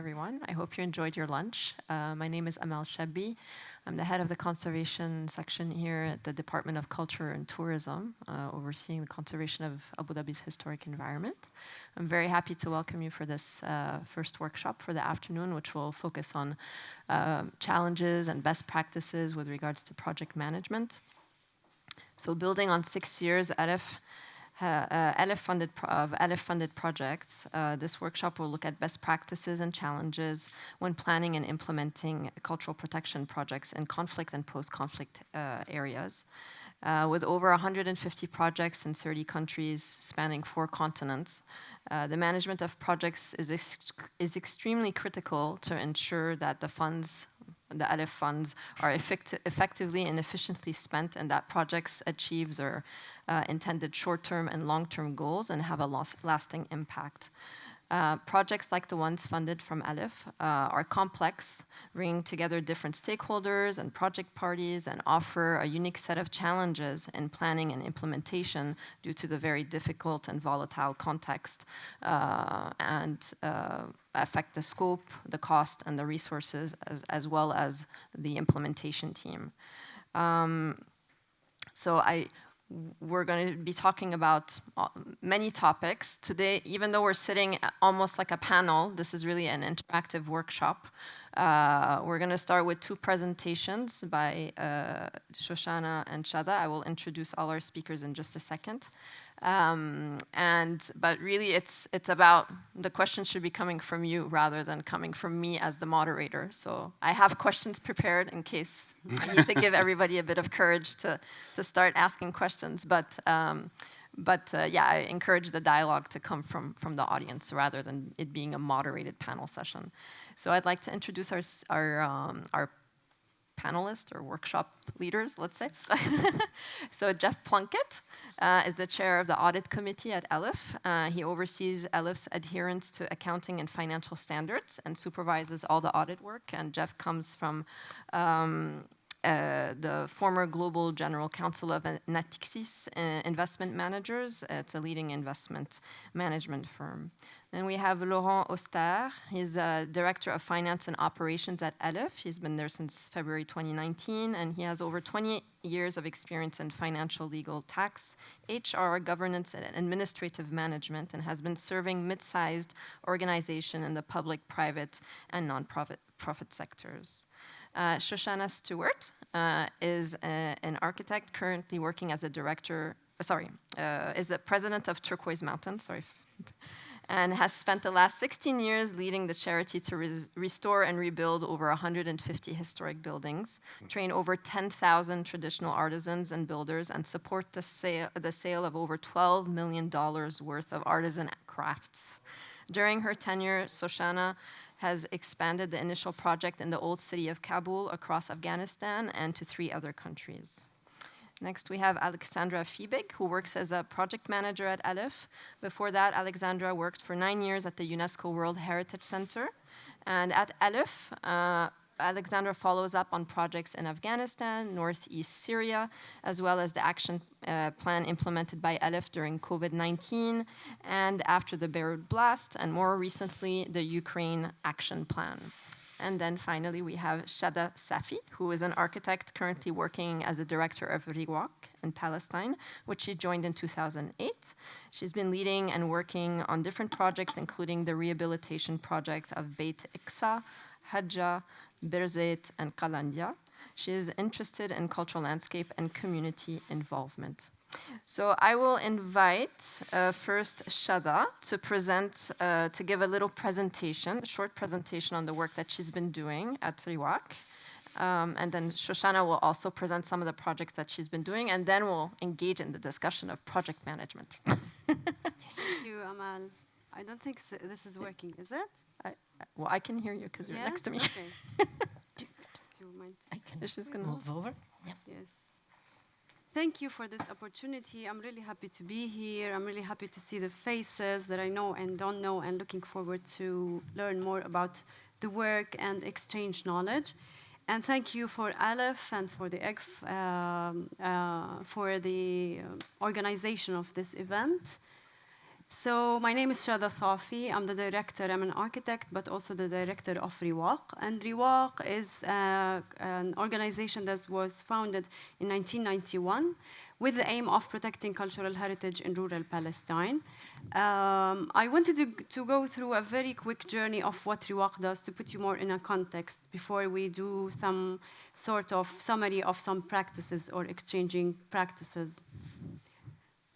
everyone. I hope you enjoyed your lunch. Uh, my name is Amal Shabi. I'm the head of the conservation section here at the Department of Culture and Tourism, uh, overseeing the conservation of Abu Dhabi's historic environment. I'm very happy to welcome you for this uh, first workshop for the afternoon, which will focus on uh, challenges and best practices with regards to project management. So building on six years, ALIPH uh, uh funded of funded projects. Uh, this workshop will look at best practices and challenges when planning and implementing cultural protection projects in conflict and post-conflict uh, areas. Uh, with over 150 projects in 30 countries spanning four continents, uh, the management of projects is, ex is extremely critical to ensure that the funds the ALIPH funds are effect effectively and efficiently spent and that projects achieve their uh, intended short-term and long-term goals and have a lasting impact. Uh, projects like the ones funded from ALIPH uh, are complex, bringing together different stakeholders and project parties and offer a unique set of challenges in planning and implementation due to the very difficult and volatile context uh, and uh, affect the scope, the cost, and the resources as, as well as the implementation team. Um, so I we're going to be talking about uh, many topics. Today, even though we're sitting almost like a panel, this is really an interactive workshop. Uh, we're going to start with two presentations by uh, Shoshana and Shatha. I will introduce all our speakers in just a second. Um, and but really, it's it's about the questions should be coming from you rather than coming from me as the moderator. So I have questions prepared in case I need to give everybody a bit of courage to to start asking questions. But um, but uh, yeah, I encourage the dialogue to come from from the audience rather than it being a moderated panel session. So I'd like to introduce our our um, our panelists or workshop leaders, let's say. so Jeff Plunkett uh, is the chair of the audit committee at ALIPH. Uh, he oversees ALIPH's adherence to accounting and financial standards and supervises all the audit work. And Jeff comes from um, uh, the former global general counsel of Natixis uh, Investment Managers. It's a leading investment management firm. Then we have Laurent Auster. He's a director of finance and operations at ALIPH. He's been there since February 2019, and he has over 20 years of experience in financial, legal, tax, HR, governance, and administrative management, and has been serving mid-sized organizations in the public, private, and non-profit profit sectors. Uh, Shoshana Stewart uh, is a, an architect currently working as a director, sorry, uh, is the president of Turquoise Mountain, sorry, and has spent the last 16 years leading the charity to re restore and rebuild over 150 historic buildings, train over 10,000 traditional artisans and builders, and support the sale, the sale of over $12 million worth of artisan crafts. During her tenure, Shoshana has expanded the initial project in the old city of Kabul across Afghanistan and to three other countries. Next, we have Alexandra Fiebig, who works as a project manager at ALIPH. Before that, Alexandra worked for nine years at the UNESCO World Heritage Center. And at ALIPH, uh, Alexandra follows up on projects in Afghanistan, Northeast Syria, as well as the action uh, plan implemented by ALIPH during COVID-19 and after the Beirut blast, and more recently, the Ukraine action plan. And then finally, we have Shatha Safi, who is an architect currently working as a director of Riwaq in Palestine, which she joined in 2008. She's been leading and working on different projects, including the rehabilitation project of Beit Iksa, Hajja, Birzeit, and Kalandia. She is interested in cultural landscape and community involvement. So I will invite uh, first Shatha to present, uh, to give a little presentation, a short presentation on the work that she's been doing at Riwaq. Um, and then Shoshana will also present some of the projects that she's been doing, and then we'll engage in the discussion of project management. yes, thank you, Amal. I don't think so this is working, is it? I, well, I can hear you because you're next to me. Okay. do, you mind? I can She's gonna move over. Yeah. Yes. Thank you for this opportunity. I'm really happy to be here. I'm really happy to see the faces that I know and don't know and looking forward to learn more about the work and exchange knowledge. And thank you for ALIPH and for the EGF um, uh, for the uh, organization of this event. So my name is Shatha Safi. I'm the director. I'm an architect, but also the director of Riwaq. And Riwaq is uh, an organization that was founded in 1991 with the aim of protecting cultural heritage in rural Palestine. Um, I wanted to, to, go through a very quick journey of what Riwaq does to put you more in a context before we do some sort of summary of some practices or exchanging practices.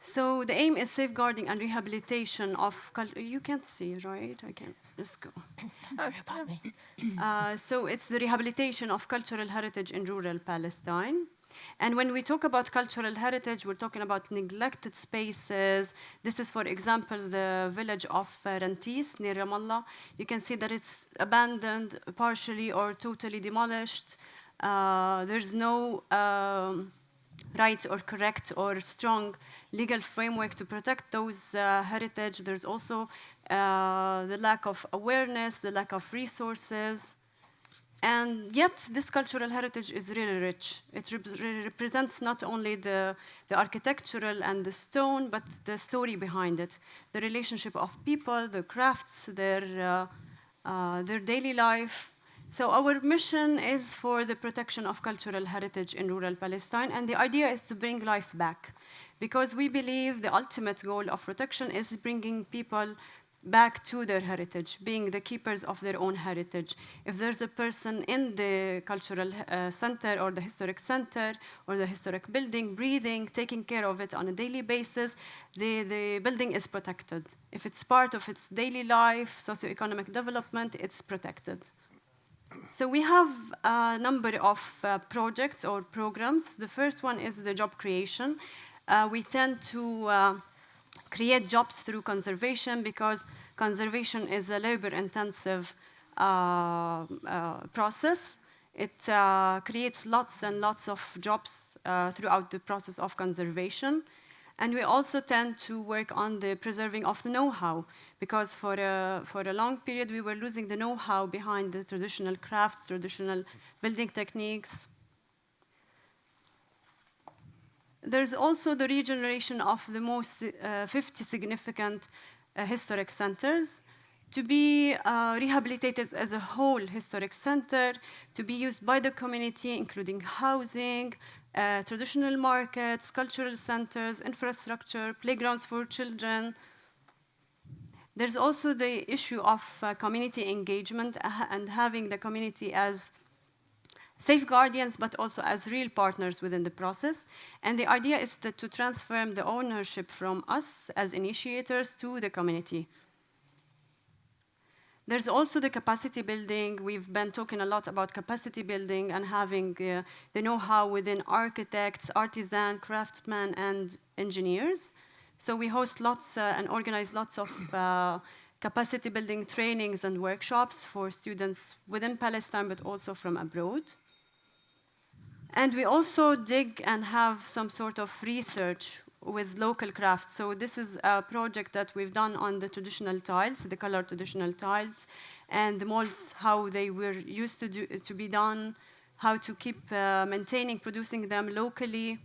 So the aim is safeguarding and rehabilitation of culture. You can't see, right? I can just go. Uh, so it's the rehabilitation of cultural heritage in rural Palestine. And when we talk about cultural heritage, we're talking about neglected spaces. This is, for example, the village of Rantis near Ramallah. You can see that it's abandoned, partially or totally demolished. Uh, there's no um, right or correct or strong legal framework to protect those uh, heritage. There's also uh, the lack of awareness, the lack of resources. And yet, this cultural heritage is really rich. It rep represents not only the, the architectural and the stone, but the story behind it, the relationship of people, the crafts, their, uh, uh, their daily life, so our mission is for the protection of cultural heritage in rural Palestine, and the idea is to bring life back. Because we believe the ultimate goal of protection is bringing people back to their heritage, being the keepers of their own heritage. If there's a person in the cultural uh, center or the historic center or the historic building breathing, taking care of it on a daily basis, the, the building is protected. If it's part of its daily life, socioeconomic development, it's protected. So we have a number of uh, projects or programs. The first one is the job creation. Uh, we tend to uh, create jobs through conservation because conservation is a labor-intensive uh, uh, process. It uh, creates lots and lots of jobs throughout the process of conservation. And we also tend to work on the preserving of the know-how, because for a, for a long period we were losing the know-how behind the traditional crafts, traditional building techniques. There's also the regeneration of the most uh, 50 significant uh, historic centers to be uh, rehabilitated as a whole historic center, to be used by the community, including housing, uh, traditional markets, cultural centers, infrastructure, playgrounds for children. There's also the issue of uh, community engagement and having the community as safe guardians, but also as real partners within the process. And the idea is to transform the ownership from us as initiators to the community. There's also the capacity building. We've been talking a lot about capacity building and having uh, the know-how within architects, artisans, craftsmen, and engineers. So we host lots uh, and organize lots of uh, capacity building trainings and workshops for students within Palestine, but also from abroad. And we also dig and have some sort of research with local crafts. So this is a project that we've done on the traditional tiles, the color traditional tiles, and the molds, how they were used to, do, to be done, how to keep uh, maintaining, producing them locally.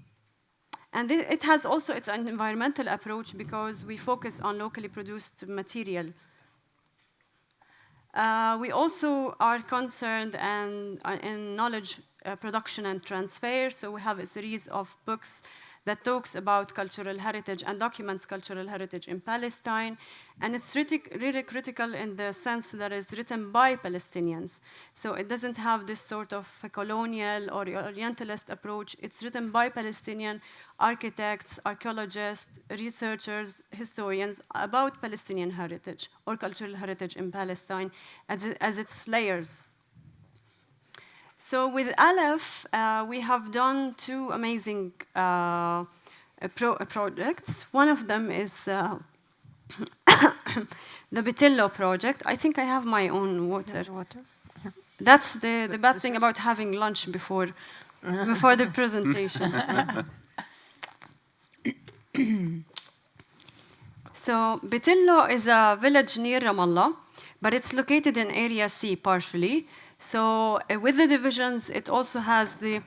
And it has also its an environmental approach because we focus on locally produced material. Uh, we also are concerned and, uh, in knowledge uh, production and transfer, so we have a series of books that talks about cultural heritage and documents cultural heritage in Palestine. And it's really, critical in the sense that it's written by Palestinians. So it doesn't have this sort of colonial or Orientalist approach. It's written by Palestinian architects, archaeologists, researchers, historians about Palestinian heritage or cultural heritage in Palestine as, as its layers. So with ALIPH, uh, we have done two amazing uh, pro projects. One of them is uh, the Beitillu project. I think I have my own water. water? That's the, the bad thing about having lunch before, before the presentation. so Beitillu is a village near Ramallah, but it's located in Area C partially. So uh, with the divisions, it also has the,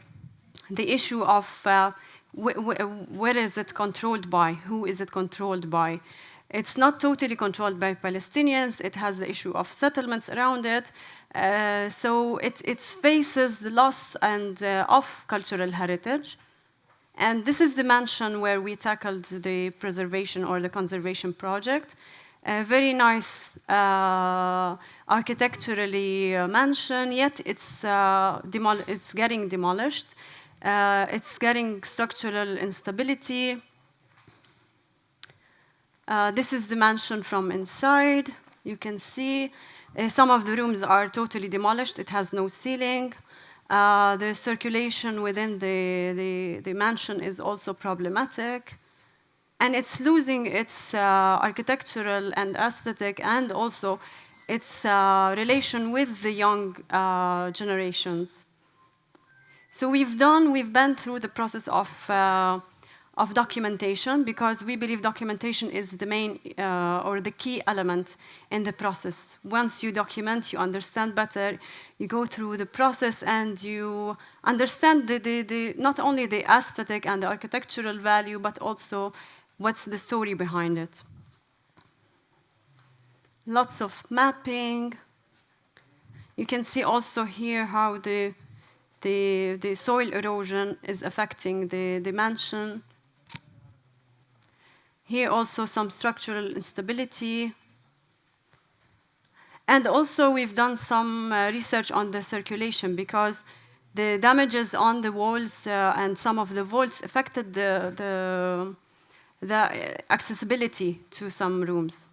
the issue of uh, wh wh where is it controlled by, who is it controlled by. It's not totally controlled by Palestinians. It has the issue of settlements around it. Uh, so it, it faces the loss and uh, of cultural heritage. And this is the mansion where we tackled the preservation or the conservation project. A very nice uh, architecturally uh, mansion, yet it's, uh, it's getting demolished. Uh, it's getting structural instability. This is the mansion from inside. You can see some of the rooms are totally demolished. It has no ceiling. Uh, the circulation within the, the, the, mansion is also problematic. And it's losing its uh, architectural and aesthetic and also its uh, relation with the young uh, generations. So we've done, we've been through the process of, uh, of documentation because we believe documentation is the main uh, or the key element in the process. Once you document, you understand better, you go through the process and you understand the, the, the, not only the aesthetic and the architectural value, but also what's the story behind it. Lots of mapping. You can see also here how the the, the soil erosion is affecting the, the mansion. Here also some structural instability. And also we've done some uh, research on the circulation because the damages on the walls uh, and some of the vaults affected the, the, the accessibility to some rooms.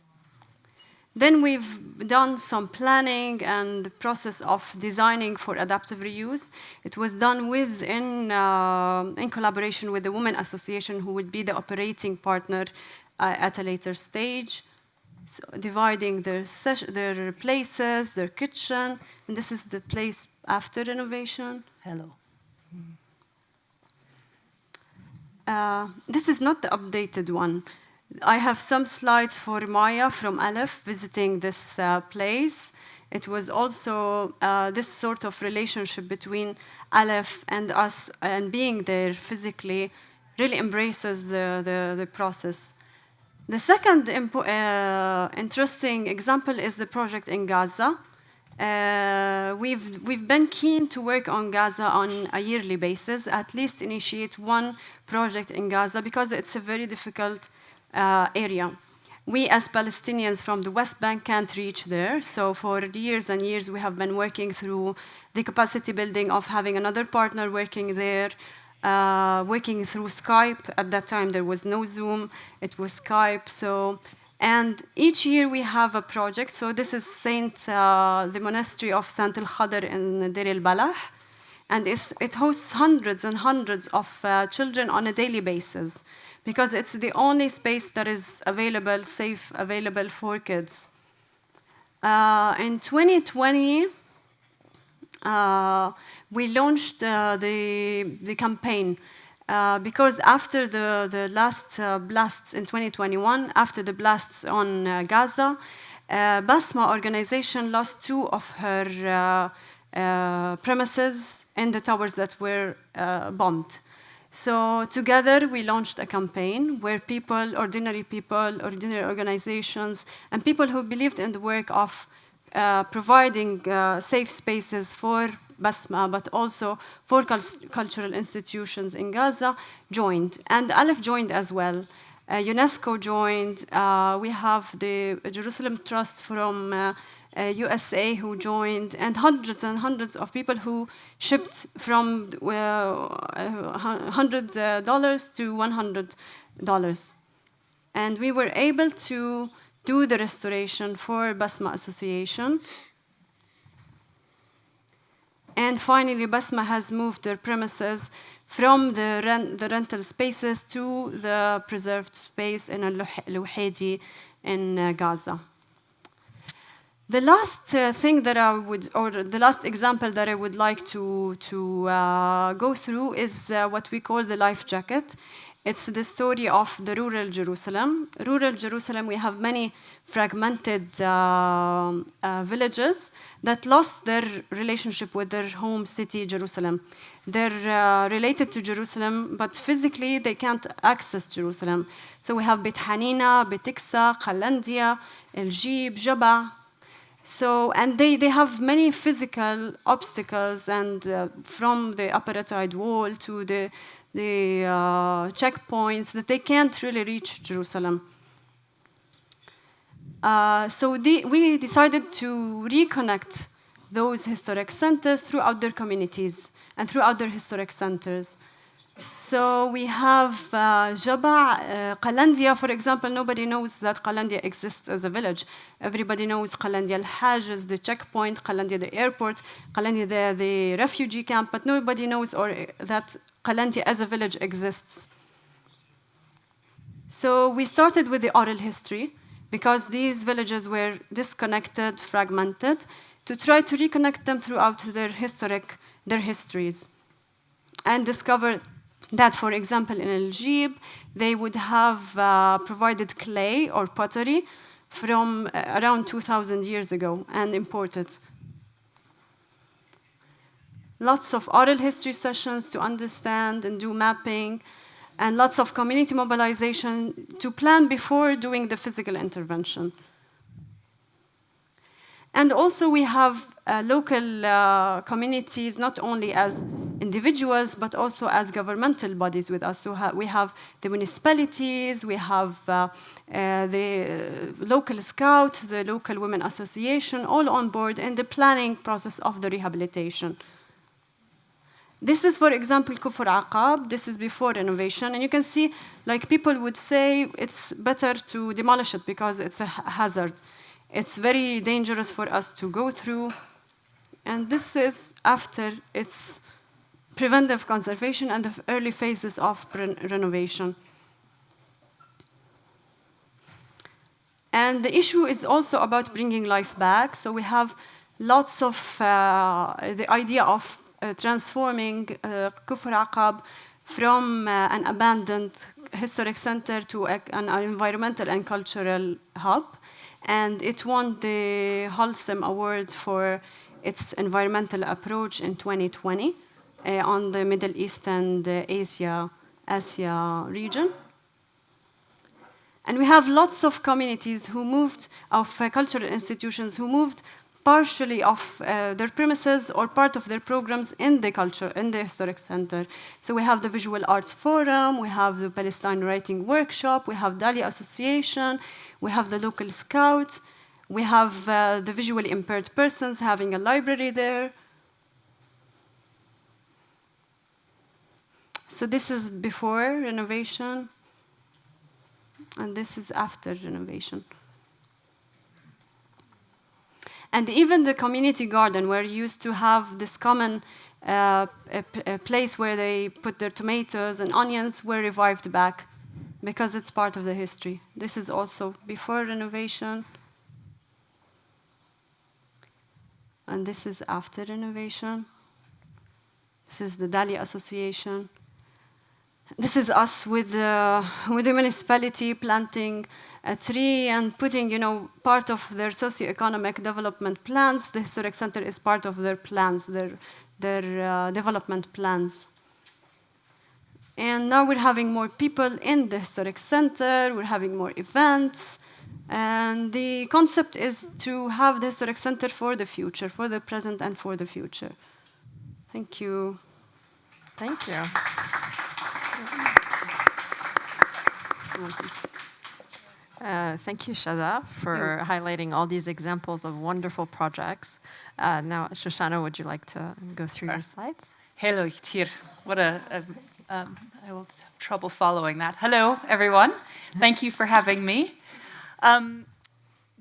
Then we've done some planning and process of designing for adaptive reuse. It was done with in, uh, in collaboration with the Women Association, who would be the operating partner uh, at a later stage, so dividing their, their places, their kitchen, and this is the place after renovation. Hello. Uh, this is not the updated one. I have some slides for Maya from ALIPH visiting this uh, place. It was also uh, this sort of relationship between ALIPH and us and being there physically really embraces the, the, the process. The second uh, interesting example is the project in Gaza. Uh, we've, we've been keen to work on Gaza on a yearly basis, at least initiate one project in Gaza because it's a very difficult uh, area. We as Palestinians from the West Bank can't reach there, so for years and years we have been working through the capacity building of having another partner working there, uh, working through Skype. At that time there was no Zoom, it was Skype. So, and each year we have a project. So this is Saint, uh, the monastery of Saint Al Khadr in Deir al Balah, and it hosts hundreds and hundreds of uh, children on a daily basis because it's the only space that is available, safe, available for kids. Uh, in 2020, uh, we launched uh, the, the campaign uh, because after the, the last uh, blasts in 2021, after the blasts on uh, Gaza, Basma organization lost two of her premises in the towers that were bombed. So together we launched a campaign where people, ordinary people, ordinary organizations, and people who believed in the work of uh, providing uh, safe spaces for Basma, but also for cultural institutions in Gaza, joined. And ALIPH joined as well. Uh, UNESCO joined. Uh, we have the Jerusalem Trust from uh, USA who joined, and hundreds and hundreds of people who shipped from $100 uh, to $100. And we were able to do the restoration for Basma Association. And finally, Basma has moved their premises from the, rent, the rental spaces to the preserved space in Al-Luhaidi in uh, Gaza. The last uh, thing that I would, or the last example that I would like to, to uh, go through is uh, what we call the life jacket. It's the story of the rural Jerusalem. Rural Jerusalem, we have many fragmented uh, uh, villages that lost their relationship with their home city, Jerusalem. They're uh, related to Jerusalem, but physically they can't access Jerusalem. So we have Beit Hanina, Beit Iksa, Qalandia, El Jib, Jaba. So, and they, they have many physical obstacles, and uh, from the apartheid wall to the, the uh, checkpoints, that they can't really reach Jerusalem. Uh, so the, we decided to reconnect those historic centers throughout their communities and throughout their historic centers. So we have uh, Jaba, uh, Qalandia, for example, nobody knows that Qalandia exists as a village. Everybody knows Qalandia al-Hajj the checkpoint, Qalandia the airport, Qalandia the, the refugee camp, but nobody knows or that Qalandia as a village exists. So we started with the oral history because these villages were disconnected, fragmented, to try to reconnect them throughout their historic, their histories, and discover that, for example, in El Jib, they would have uh, provided clay or pottery from uh, around 2,000 years ago and imported. Lots of oral history sessions to understand and do mapping, and lots of community mobilization to plan before doing the physical intervention. And also we have uh, local uh, communities, not only as individuals, but also as governmental bodies with us. So ha we have the municipalities, we have uh, uh the local scout, the local women association, all on board in the planning process of the rehabilitation. This is, for example, Kufr Aqab. This is before renovation. And you can see, like, people would say it's better to demolish it because it's a hazard. It's very dangerous for us to go through. And this is after its preventive conservation and the early phases of renovation. And the issue is also about bringing life back. So we have lots of uh, the idea of uh, transforming uh, Kufr Aqab from uh, an abandoned historic center to a, an environmental and cultural hub. And it won the Holcim Award for its environmental approach in 2020 uh, on the Middle East and uh, Asia, Asia region. And we have lots of communities who moved, of uh, cultural institutions who moved partially off uh, their premises or part of their programs in the culture, in the historic center. So we have the Visual Arts Forum, we have the Palestine Writing Workshop, we have Dali Association, we have the local scout, we have uh, the visually impaired persons having a library there. So this is before renovation, and this is after renovation. And even the community garden, where you used to have this common uh, a, a place where they put their tomatoes and onions, were revived back because it's part of the history. This is also before renovation. And this is after renovation. This is the Dali Association. This is us with the, with the municipality planting a tree and putting, you know, part of their socio-economic development plans. The Historic Center is part of their plans, their, their uh, development plans. And now we're having more people in the Historic Center, we're having more events, and the concept is to have the Historic Center for the future, for the present and for the future. Thank you. Thank you. Uh, thank you, Shatha, for yeah. highlighting all these examples of wonderful projects. Uh, now, Shoshana, would you like to go through sure. your slides? Hello, Yitir. What a, a um, I will have trouble following that. Hello, everyone. Thank you for having me. Um,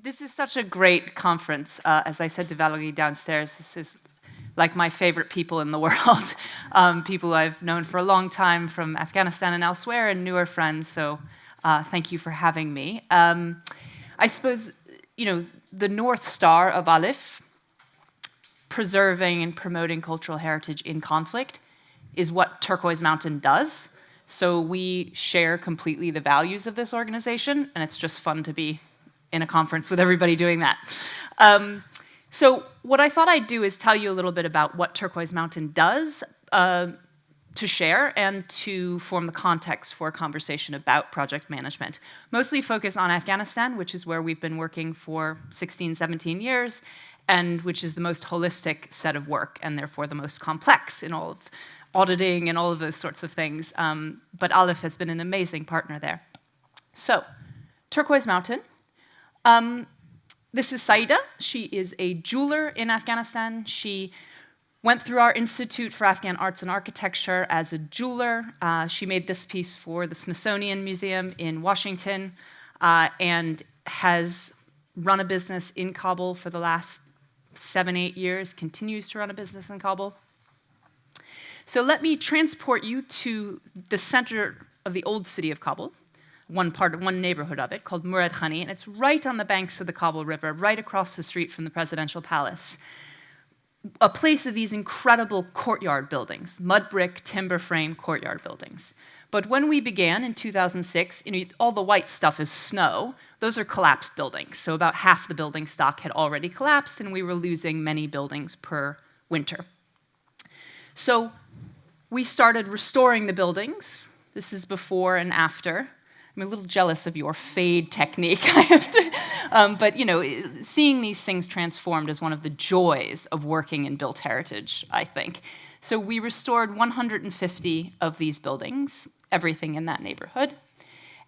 this is such a great conference. Uh, as I said to Valerie downstairs, this is like my favorite people in the world. um, people I've known for a long time from Afghanistan and elsewhere and newer friends. So uh, thank you for having me. Um, I suppose, you know, the North Star of ALIPH, preserving and promoting cultural heritage in conflict, is what Turquoise Mountain does. So we share completely the values of this organization, and it's just fun to be in a conference with everybody doing that. Um, so what I thought I'd do is tell you a little bit about what Turquoise Mountain does uh, to share and to form the context for a conversation about project management. Mostly focus on Afghanistan, which is where we've been working for 16, 17 years, and which is the most holistic set of work and therefore the most complex in all of auditing and all of those sorts of things. Um, but ALIPH has been an amazing partner there. So, Turquoise Mountain. Um, this is Saida. She is a jeweler in Afghanistan. She went through our Institute for Afghan Arts and Architecture as a jeweler. Uh, she made this piece for the Smithsonian Museum in Washington uh, and has run a business in Kabul for the last seven, eight years, continues to run a business in Kabul. So let me transport you to the center of the old city of Kabul, one part, one neighborhood of it called Murad Khani, and it's right on the banks of the Kabul River, right across the street from the presidential palace. A place of these incredible courtyard buildings, mud brick, timber frame courtyard buildings. But when we began in 2006, you know, all the white stuff is snow. Those are collapsed buildings. So about half the building stock had already collapsed, and we were losing many buildings per winter. So we started restoring the buildings. This is before and after. I'm a little jealous of your fade technique. um, but you know, seeing these things transformed is one of the joys of working in built heritage, I think. So we restored 150 of these buildings, everything in that neighborhood,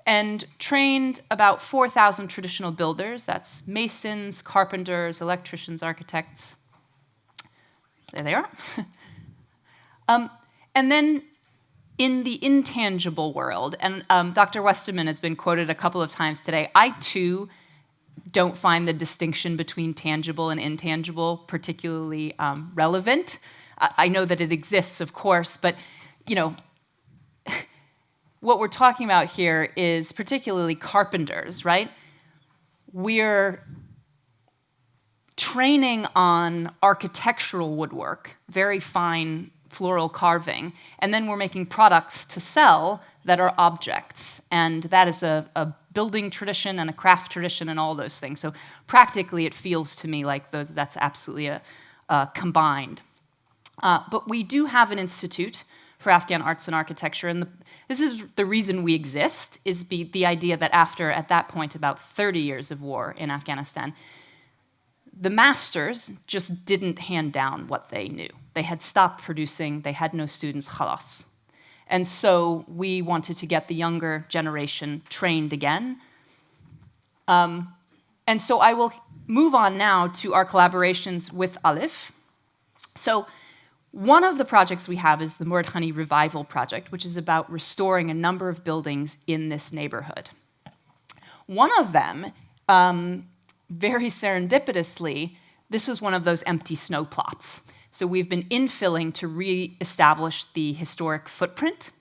and trained about 4,000 traditional builders. That's masons, carpenters, electricians, architects. There they are. um, and then in the intangible world, and um, Dr. Westerman has been quoted a couple of times today, I too don't find the distinction between tangible and intangible particularly um, relevant. I, I know that it exists, of course, but you know, what we're talking about here is particularly carpenters, right? We're training on architectural woodwork, very fine floral carving, and then we're making products to sell that are objects. And that is a, a, building tradition and a craft tradition and all those things. So practically it feels to me like those, that's absolutely a, combined. Uh, but we do have an institute for Afghan arts and architecture, and the, this is the reason we exist, is be, the idea that after, at that point, about 30 years of war in Afghanistan, the masters just didn't hand down what they knew. They had stopped producing, they had no students, khalas. And so we wanted to get the younger generation trained again. Um, and so I will move on now to our collaborations with ALIPH. So one of the projects we have is the Murad Khani Revival Project, which is about restoring a number of buildings in this neighborhood. One of them um, very serendipitously, this was one of those empty snow plots. So we've been infilling to re-establish the historic footprint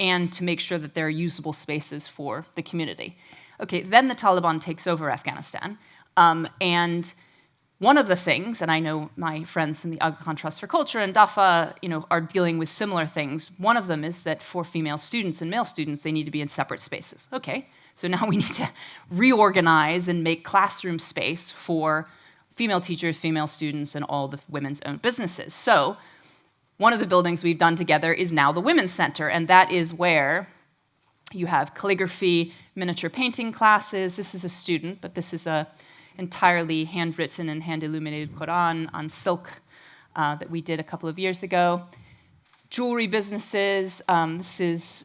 and to make sure that there are usable spaces for the community. Okay, then the Taliban takes over Afghanistan. Um, and one of the things, and I know my friends in the Aga Khan Trust for Culture and DAFA you know, are dealing with similar things. One of them is that for female students and male students, they need to be in separate spaces. Okay, so now we need to reorganize and make classroom space for female teachers, female students, and all the women's owned businesses. So one of the buildings we've done together is now the Women's Center, and that is where you have calligraphy, miniature painting classes. This is a student, but this is a entirely handwritten and hand-illuminated Quran on silk uh, that we did a couple of years ago. Jewelry businesses. Um, this is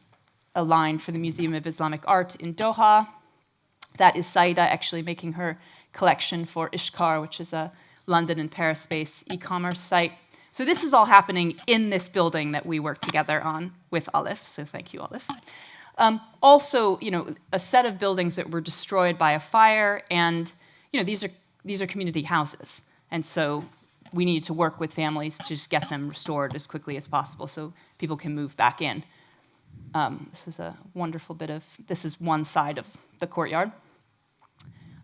a line for the Museum of Islamic Art in Doha. That is Saida actually making her collection for Ishkar, which is a London and Paris-based e-commerce site. So this is all happening in this building that we work together on with ALIPH, so thank you, ALIPH. Um, also, you know, a set of buildings that were destroyed by a fire, and you know, these are these are community houses, and so we need to work with families to just get them restored as quickly as possible so people can move back in. Um, this is a wonderful bit of, this is one side of the courtyard.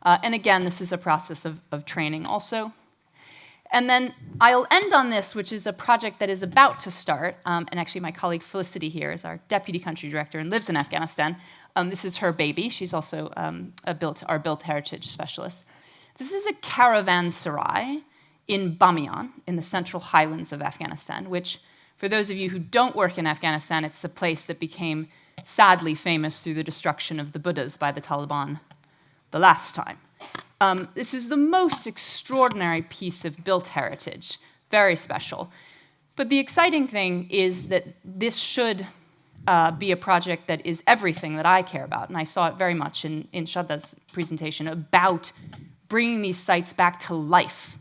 Uh, and again, this is a process of, of training also. And then I'll end on this, which is a project that is about to start. Um, and actually, my colleague Felicity here is our deputy country director and lives in Afghanistan. Um, this is her baby. She's also um, a built, our built heritage specialist. This is a caravanserai in Bamiyan, in the central highlands of Afghanistan, which, for those of you who don't work in Afghanistan, it's the place that became sadly famous through the destruction of the Buddhas by the Taliban the last time. Um, this is the most extraordinary piece of built heritage, very special. But the exciting thing is that this should uh, be a project that is everything that I care about, and I saw it very much in, in Shatha's presentation about bringing these sites back to life.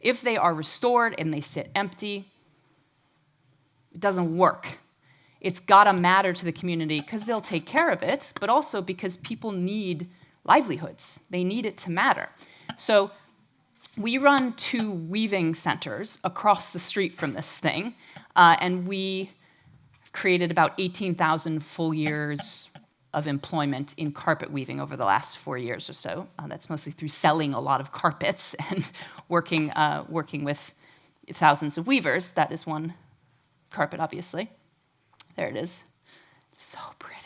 If they are restored and they sit empty, it doesn't work. It's gotta matter to the community because they'll take care of it, but also because people need livelihoods. They need it to matter. So we run two weaving centers across the street from this thing, uh, and we created about 18,000 full years of employment in carpet weaving over the last four years or so. Uh, that's mostly through selling a lot of carpets and working, uh, working with thousands of weavers. That is one carpet, obviously. There it is. So pretty.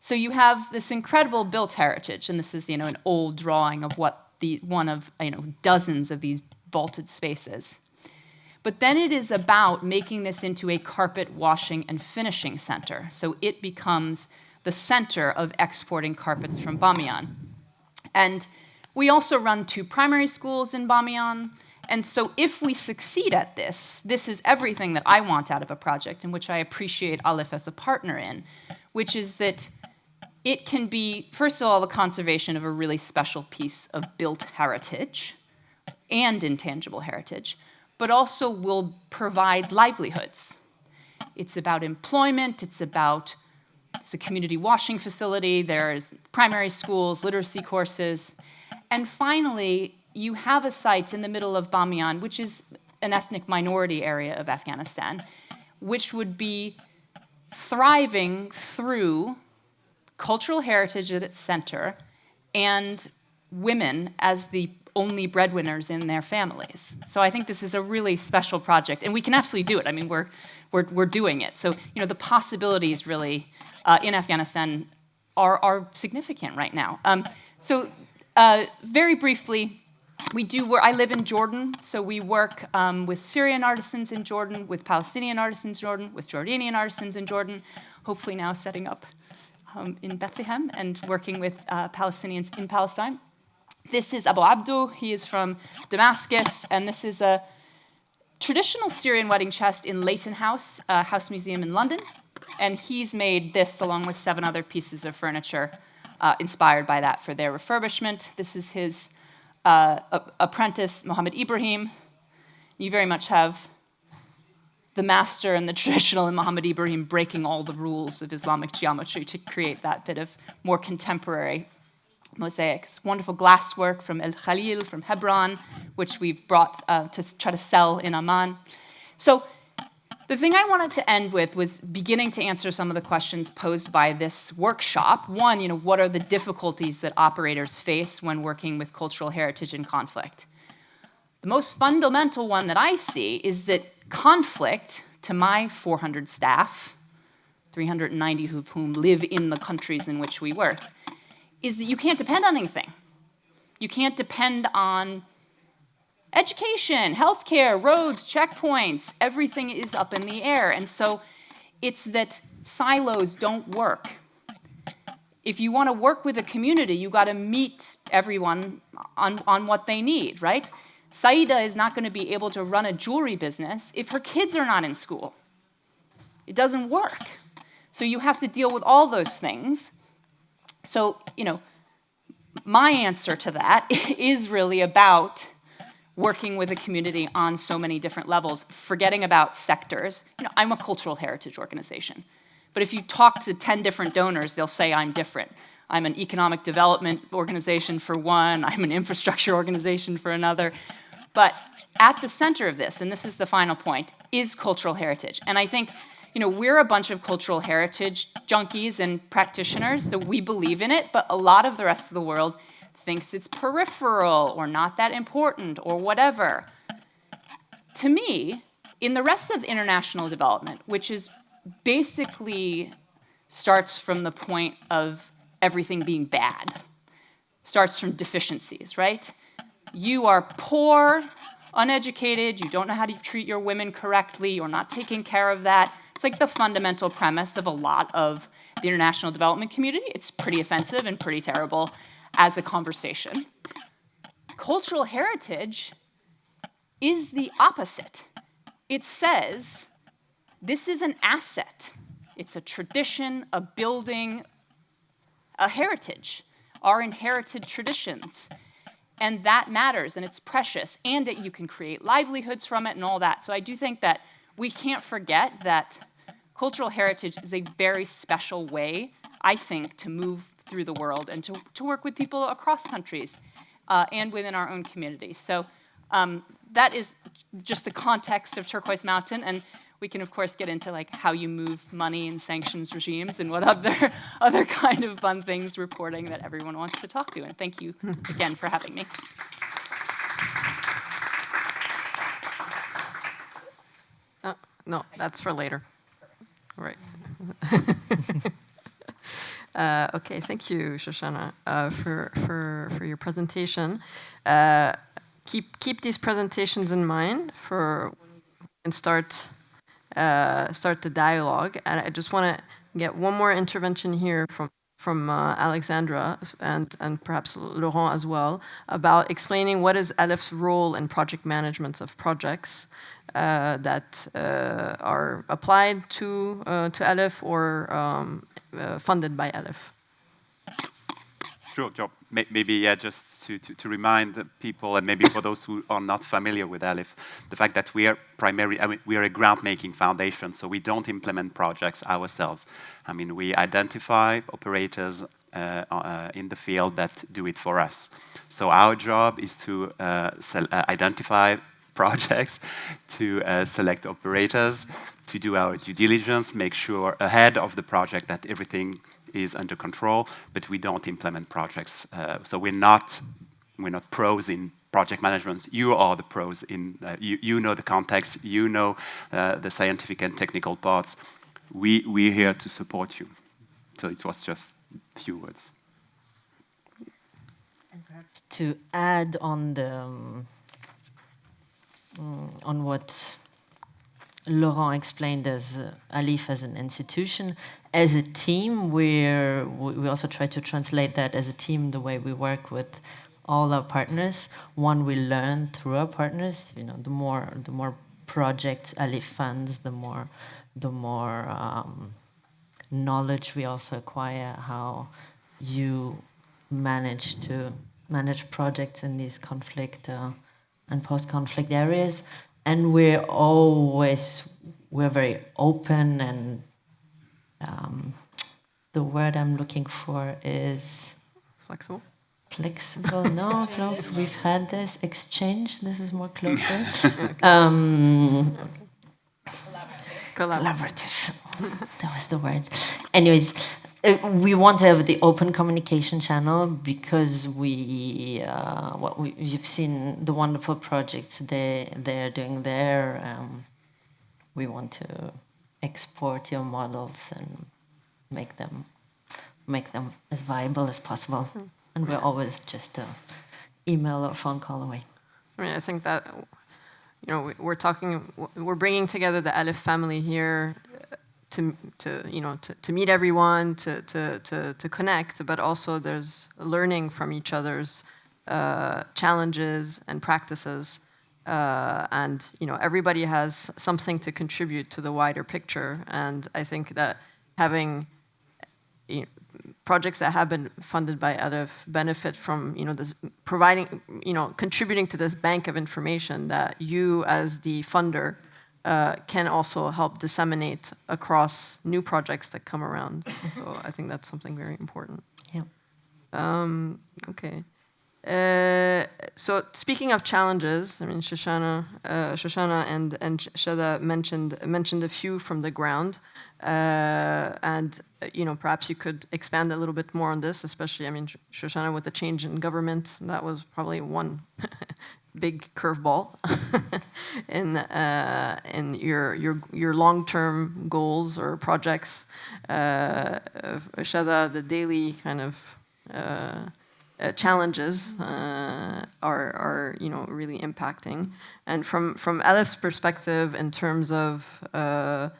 So you have this incredible built heritage, and this is you know an old drawing of what the one of you know dozens of these vaulted spaces. But then it is about making this into a carpet washing and finishing center. So it becomes the center of exporting carpets from Bamiyan. And we also run two primary schools in Bamiyan. And so if we succeed at this, this is everything that I want out of a project in which I appreciate ALIPH as a partner in, which is that it can be, first of all, the conservation of a really special piece of built heritage and intangible heritage, but also will provide livelihoods. It's about employment, it's about it's a community washing facility, there's primary schools, literacy courses, and finally, you have a site in the middle of Bamiyan, which is an ethnic minority area of Afghanistan, which would be thriving through cultural heritage at its center, and women as the only breadwinners in their families. So I think this is a really special project, and we can absolutely do it. I mean, we're, we're, we're doing it. So, you know, the possibilities really uh, in Afghanistan are, are significant right now. Um, so uh, very briefly, we do work, I live in Jordan, so we work um, with Syrian artisans in Jordan, with Palestinian artisans in Jordan, with Jordanian artisans in Jordan, hopefully now setting up um, in Bethlehem and working with uh, Palestinians in Palestine. This is Abu Abdu. He is from Damascus, and this is a traditional Syrian wedding chest in Leighton House, uh, House Museum in London. And he's made this along with seven other pieces of furniture uh, inspired by that for their refurbishment. This is his uh, apprentice, Mohammed Ibrahim. You very much have the master and the traditional and Muhammad Ibrahim breaking all the rules of Islamic geometry to create that bit of more contemporary mosaics. Wonderful glasswork from El Khalil, from Hebron, which we've brought uh, to try to sell in Amman. So the thing I wanted to end with was beginning to answer some of the questions posed by this workshop. One, you know, what are the difficulties that operators face when working with cultural heritage in conflict? The most fundamental one that I see is that conflict to my 400 staff, 390 of whom live in the countries in which we work, is that you can't depend on anything. You can't depend on education, healthcare, roads, checkpoints, everything is up in the air. And so it's that silos don't work. If you want to work with a community, you got to meet everyone on, on what they need, right? Saida is not going to be able to run a jewelry business if her kids are not in school. It doesn't work. So you have to deal with all those things. So, you know, my answer to that is really about working with a community on so many different levels, forgetting about sectors. You know, I'm a cultural heritage organization. But if you talk to 10 different donors, they'll say I'm different. I'm an economic development organization for one, I'm an infrastructure organization for another. But at the center of this, and this is the final point, is cultural heritage. And I think you know, we're a bunch of cultural heritage junkies and practitioners, so we believe in it, but a lot of the rest of the world thinks it's peripheral or not that important or whatever. To me, in the rest of international development, which is basically starts from the point of everything being bad, starts from deficiencies, right? You are poor, uneducated, you don't know how to treat your women correctly, you're not taking care of that. It's like the fundamental premise of a lot of the international development community. It's pretty offensive and pretty terrible as a conversation. Cultural heritage is the opposite. It says this is an asset. It's a tradition, a building, a heritage, our inherited traditions. And that matters and it's precious and that you can create livelihoods from it and all that. So I do think that we can't forget that cultural heritage is a very special way, I think, to move through the world and to, to work with people across countries uh, and within our own community. So um, that is just the context of Turquoise Mountain. And we can, of course, get into like how you move money in sanctions regimes and what other, other kind of fun things reporting that everyone wants to talk to. And thank you again for having me. Uh, no, that's for later. Right. uh, okay, thank you, Shoshana, uh, for, for, for your presentation. Uh, keep, keep these presentations in mind for and start, uh, start the dialogue. And I just want to get one more intervention here from from uh, Alexandra and, and perhaps Laurent as well about explaining what is ALIPH's role in project management of projects uh, that are applied to, to ALIPH or um, funded by ALIPH. Sure, Joe. Maybe yeah, just to, to, to, remind people, and maybe for those who are not familiar with ALIPH, the fact that we are primarily, I mean, we are a grant-making foundation, so we don't implement projects ourselves. I mean, we identify operators uh, uh, in the field that do it for us. So our job is to uh, uh identify projects, to uh, select operators, to do our due diligence, make sure ahead of the project that everything is under control, but we don't implement projects. Uh, so we're not, we're not pros in project management. You are the pros in, uh, you, you know the context, you know uh, the scientific and technical parts. We, we're here to support you. So it was just a few words. And perhaps to add on the, um, mm, on what Laurent explained as uh, ALIPH as an institution. As a team, we're, we also try to translate that as a team the way we work with all our partners. One, we learn through our partners. You know, the more the more projects ALIPH funds, the more the more um, knowledge we also acquire how you manage to manage projects in these conflict uh, and post-conflict areas and we're always we're very open and um, the word I'm looking for is flexible. Flexible? No, no. We've had this exchange. This is more closer. um, collaborative. collaborative. that was the word. Anyways, we want to have the open communication channel because we, uh, what we, you've seen the wonderful projects they they're doing there. Um, we want to export your models and make them make them as viable as possible. Mm. And we're always just an email or phone call away. I mean, I think that you know we're talking, we're bringing together the ALIPH family here to, to you know to, to meet everyone, to, to, to, to connect, but also there's learning from each other's uh, challenges and practices. Uh, and you know everybody has something to contribute to the wider picture. And I think that having you know, projects that have been funded by ALIPH benefit from you know this providing you know contributing to this bank of information that you as the funder uh, can also help disseminate across new projects that come around. so I think that's something very important. Yeah. Um, okay. Uh, so speaking of challenges, I mean Shoshana, uh, Shoshana and and Shatha mentioned mentioned a few from the ground. Uh, and you know, perhaps you could expand a little bit more on this, especially, I mean, Shoshana, with the change in government, that was probably one big curveball in uh, in your your your long-term goals or projects. Uh, Shatha, the daily kind of uh, uh, challenges uh, are, are you know really impacting. And from from ALIPH's perspective, in terms of uh,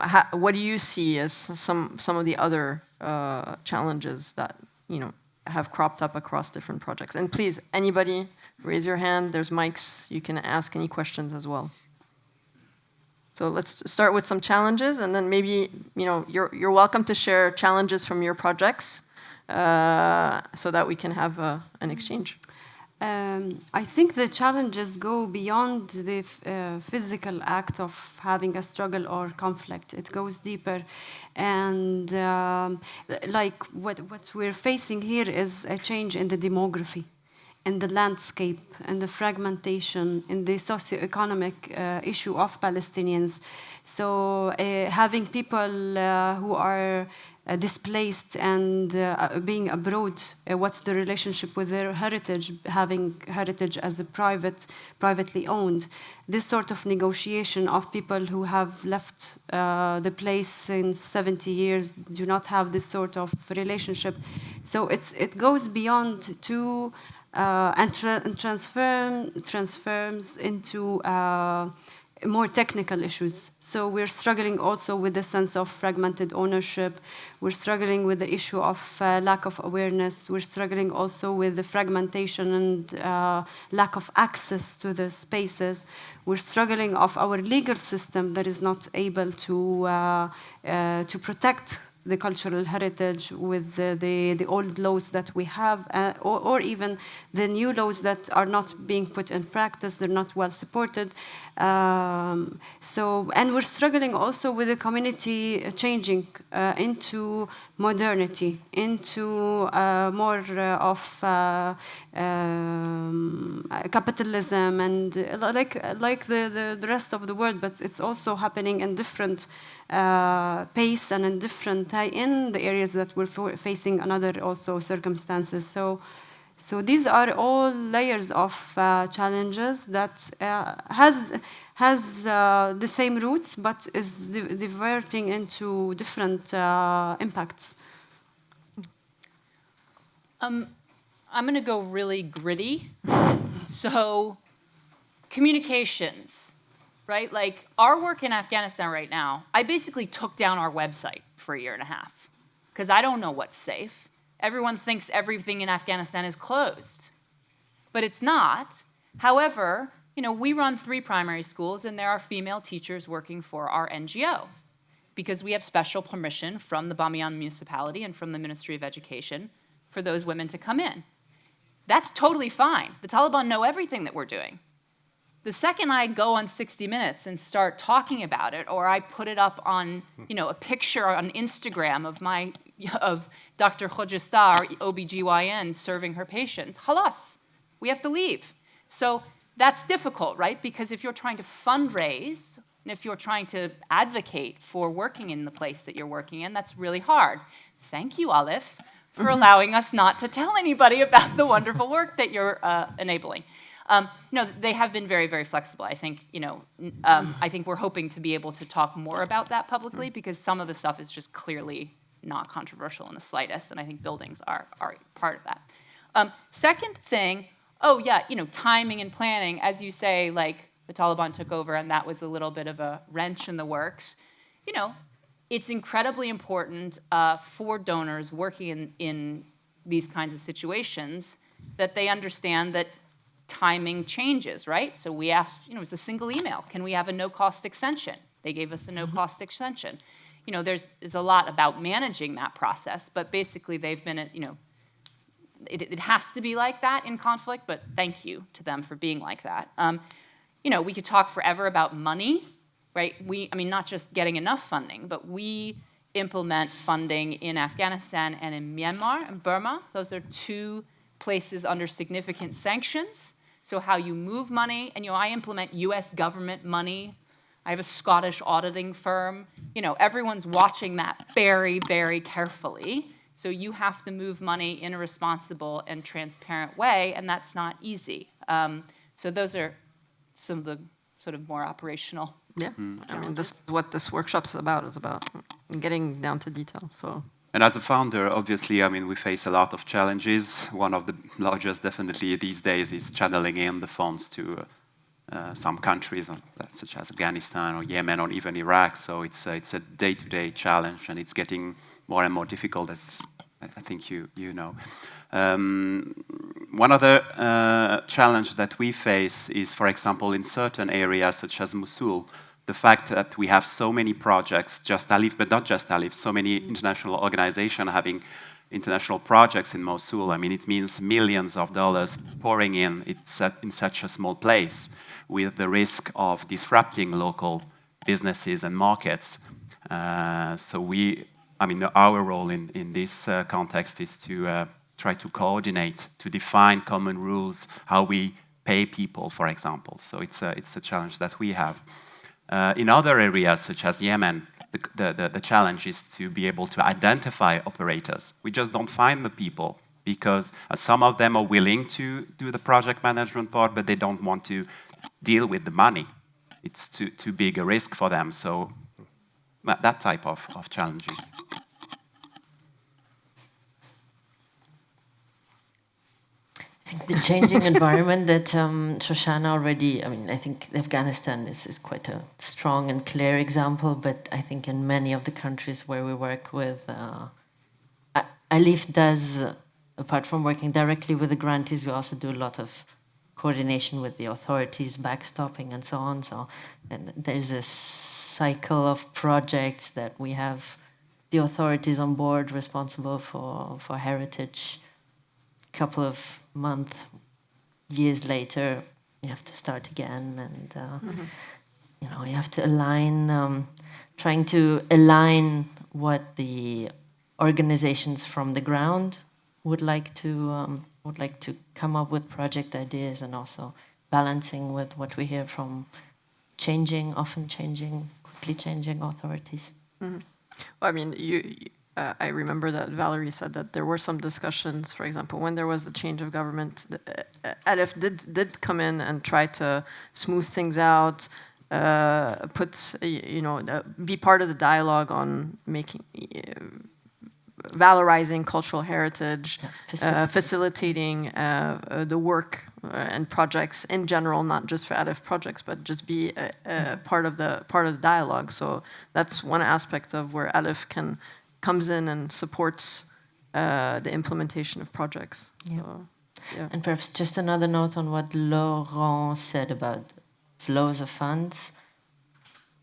how, what do you see as some some of the other uh, challenges that you know have cropped up across different projects? And please, anybody, raise your hand. There's mics. You can ask any questions as well. So let's start with some challenges, and then maybe you know you're you're welcome to share challenges from your projects uh, so that we can have uh, an exchange. Um, I think the challenges go beyond the uh, physical act of having a struggle or conflict. It goes deeper. And um, like what, what we're facing here is a change in the demography, in the landscape, and the fragmentation, in the socioeconomic uh, issue of Palestinians. So uh, having people uh, who are uh, displaced and uh, being abroad, uh, what's the relationship with their heritage, having heritage as a private, privately owned. This sort of negotiation of people who have left the place since 70 years do not have this sort of relationship. So it's, it goes beyond to uh, and, tra and transform, transforms into uh, more technical issues. So we're struggling also with the sense of fragmented ownership. We're struggling with the issue of uh, lack of awareness. We're struggling also with the fragmentation and uh, lack of access to the spaces. We're struggling of our legal system that is not able to, uh, uh to protect the cultural heritage with the, the, the old laws that we have, uh, or, or, even the new laws that are not being put in practice, they're not well supported. Um, so, and we're struggling also with the community changing uh, into modernity, into uh, more uh, of uh, um, capitalism and uh, like, like the, the, the, rest of the world, but it's also happening in different uh, pace and in different in the areas that we're facing another also circumstances. So so these are all layers of uh, challenges that uh, has has uh, the same roots, but is di diverting into different uh, impacts. Um, I'm going to go really gritty. so, communications, right? Like our work in Afghanistan right now, I basically took down our website for a year and a half because I don't know what's safe. Everyone thinks everything in Afghanistan is closed, but it's not. However, you know, we run three primary schools and there are female teachers working for our NGO because we have special permission from the Bamiyan municipality and from the Ministry of Education for those women to come in. That's totally fine. The Taliban know everything that we're doing. The second I go on 60 Minutes and start talking about it, or I put it up on, you know, a picture on Instagram of my, of Dr. Khojistar, OBGYN, serving her patients, halas, we have to leave. So that's difficult, right? Because if you're trying to fundraise, and if you're trying to advocate for working in the place that you're working in, that's really hard. Thank you, ALIPH, for mm allowing us not to tell anybody about the wonderful work that you're uh, enabling. Um, no, they have been very, very flexible. I think, you know, um, I think we're hoping to be able to talk more about that publicly because some of the stuff is just clearly not controversial in the slightest, and I think buildings are, are part of that. Um, second thing, oh yeah, you know, timing and planning, as you say, like the Taliban took over and that was a little bit of a wrench in the works. You know, it's incredibly important uh, for donors working in, in these kinds of situations that they understand that timing changes, right? So we asked, you know, it was a single email. Can we have a no-cost extension? They gave us a mm-hmm. no-cost extension. You know, there's, there's a lot about managing that process, but basically they've been, you know, it, it, has to be like that in conflict, but thank you to them for being like that. Um, you know, we could talk forever about money, right? We, I mean, not just getting enough funding, but we implement funding in Afghanistan and in Myanmar and Burma. Those are two places under significant sanctions. So how you move money, and you know, I implement US government money. I have a Scottish auditing firm. You know, everyone's watching that very, very carefully. So you have to move money in a responsible and transparent way, and that's not easy. Um, so those are some of the sort of more operational. Yeah, I mean, this is what this workshop's about, is about getting down to detail, so. And as a founder, obviously, I mean, we face a lot of challenges. One of the largest, definitely these days, is channeling in the funds to uh, some countries, uh, such as Afghanistan or Yemen or even Iraq. So it's a, it's a day-to-day challenge, and it's getting more and more difficult, as I think you you know. Um, one other uh, challenge that we face is, for example, in certain areas such as Mosul, the fact that we have so many projects, just ALIPH, but not just ALIPH, so many international organizations having international projects in Mosul. I mean, it means millions of dollars pouring in it's in such a small place with the risk of disrupting local businesses and markets. Uh, so we, I mean, our role in, in this uh, context is to uh, try to coordinate, to define common rules, how we pay people, for example. So it's a, it's a challenge that we have. Uh, in other areas, such as Yemen, the, the, the, challenge is to be able to identify operators. We just don't find the people because uh, some of them are willing to do the project management part, but they don't want to deal with the money. It's too, too big a risk for them. So that type of, of challenges. I think the changing environment that um, Shoshana already, I mean, I think Afghanistan is, is quite a strong and clear example, but I think in many of the countries where we work with, uh, ALIPH does, apart from working directly with the grantees, we also do a lot of coordination with the authorities, backstopping and so on. So and there's a cycle of projects that we have the authorities on board responsible for, for heritage, A couple of months, years later, you have to start again, and uh, mm -hmm. you know you have to align, um, trying to align what the organizations from the ground would like to um, would like to come up with project ideas, and also balancing with what we hear from changing, often changing, quickly changing authorities. Mm -hmm. Well, I mean, you uh, I remember that Valerie said that there were some discussions, for example, when there was the change of government, uh, ALIPH did, did come in and try to smooth things out, uh, put, you know, uh, be part of the dialogue on making, uh, valorizing cultural heritage, yeah, facilitating the work and projects in general, not just for ALIPH projects, but just be a, a part of the part of the dialogue. So that's one aspect of where ALIPH can comes in and supports uh, the implementation of projects. Yeah. So, yeah. And perhaps just another note on what Laurent said about flows of funds,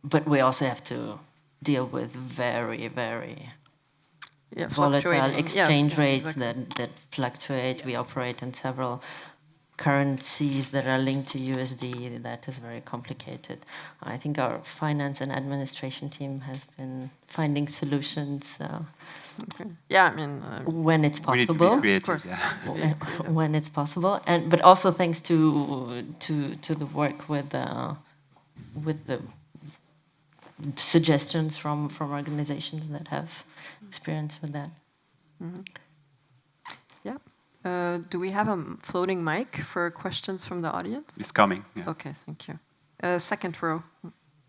but we also have to deal with very, very yeah, volatile exchange yeah, rates exactly. that, that fluctuate. We operate in several currencies that are linked to USD, that is very complicated. I think our finance and administration team has been finding solutions. Uh, okay. Yeah, I mean, uh, when it's possible, creative, yeah. when it's possible, and but also thanks to to to the work with uh, with the suggestions from from organizations that have experience with that. Mm -hmm. Yeah. Uh, do we have a floating mic for questions from the audience? It's coming. Yeah. Okay, thank you. Uh, second row,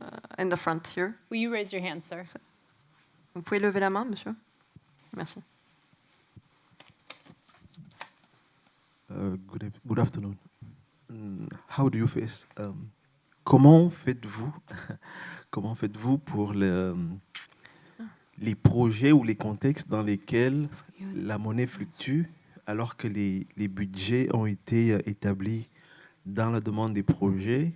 uh, in the front here. Will you raise your hand, sir? Vous pouvez lever la main, monsieur? Merci. Uh, good, good afternoon. Mm, how do you face? Um, comment faites-vous? comment faites-vous pour le, um, les projets ou les contextes dans lesquels la monnaie fluctue? Alors que les, budgets ont été euh, établis dans la demande des projets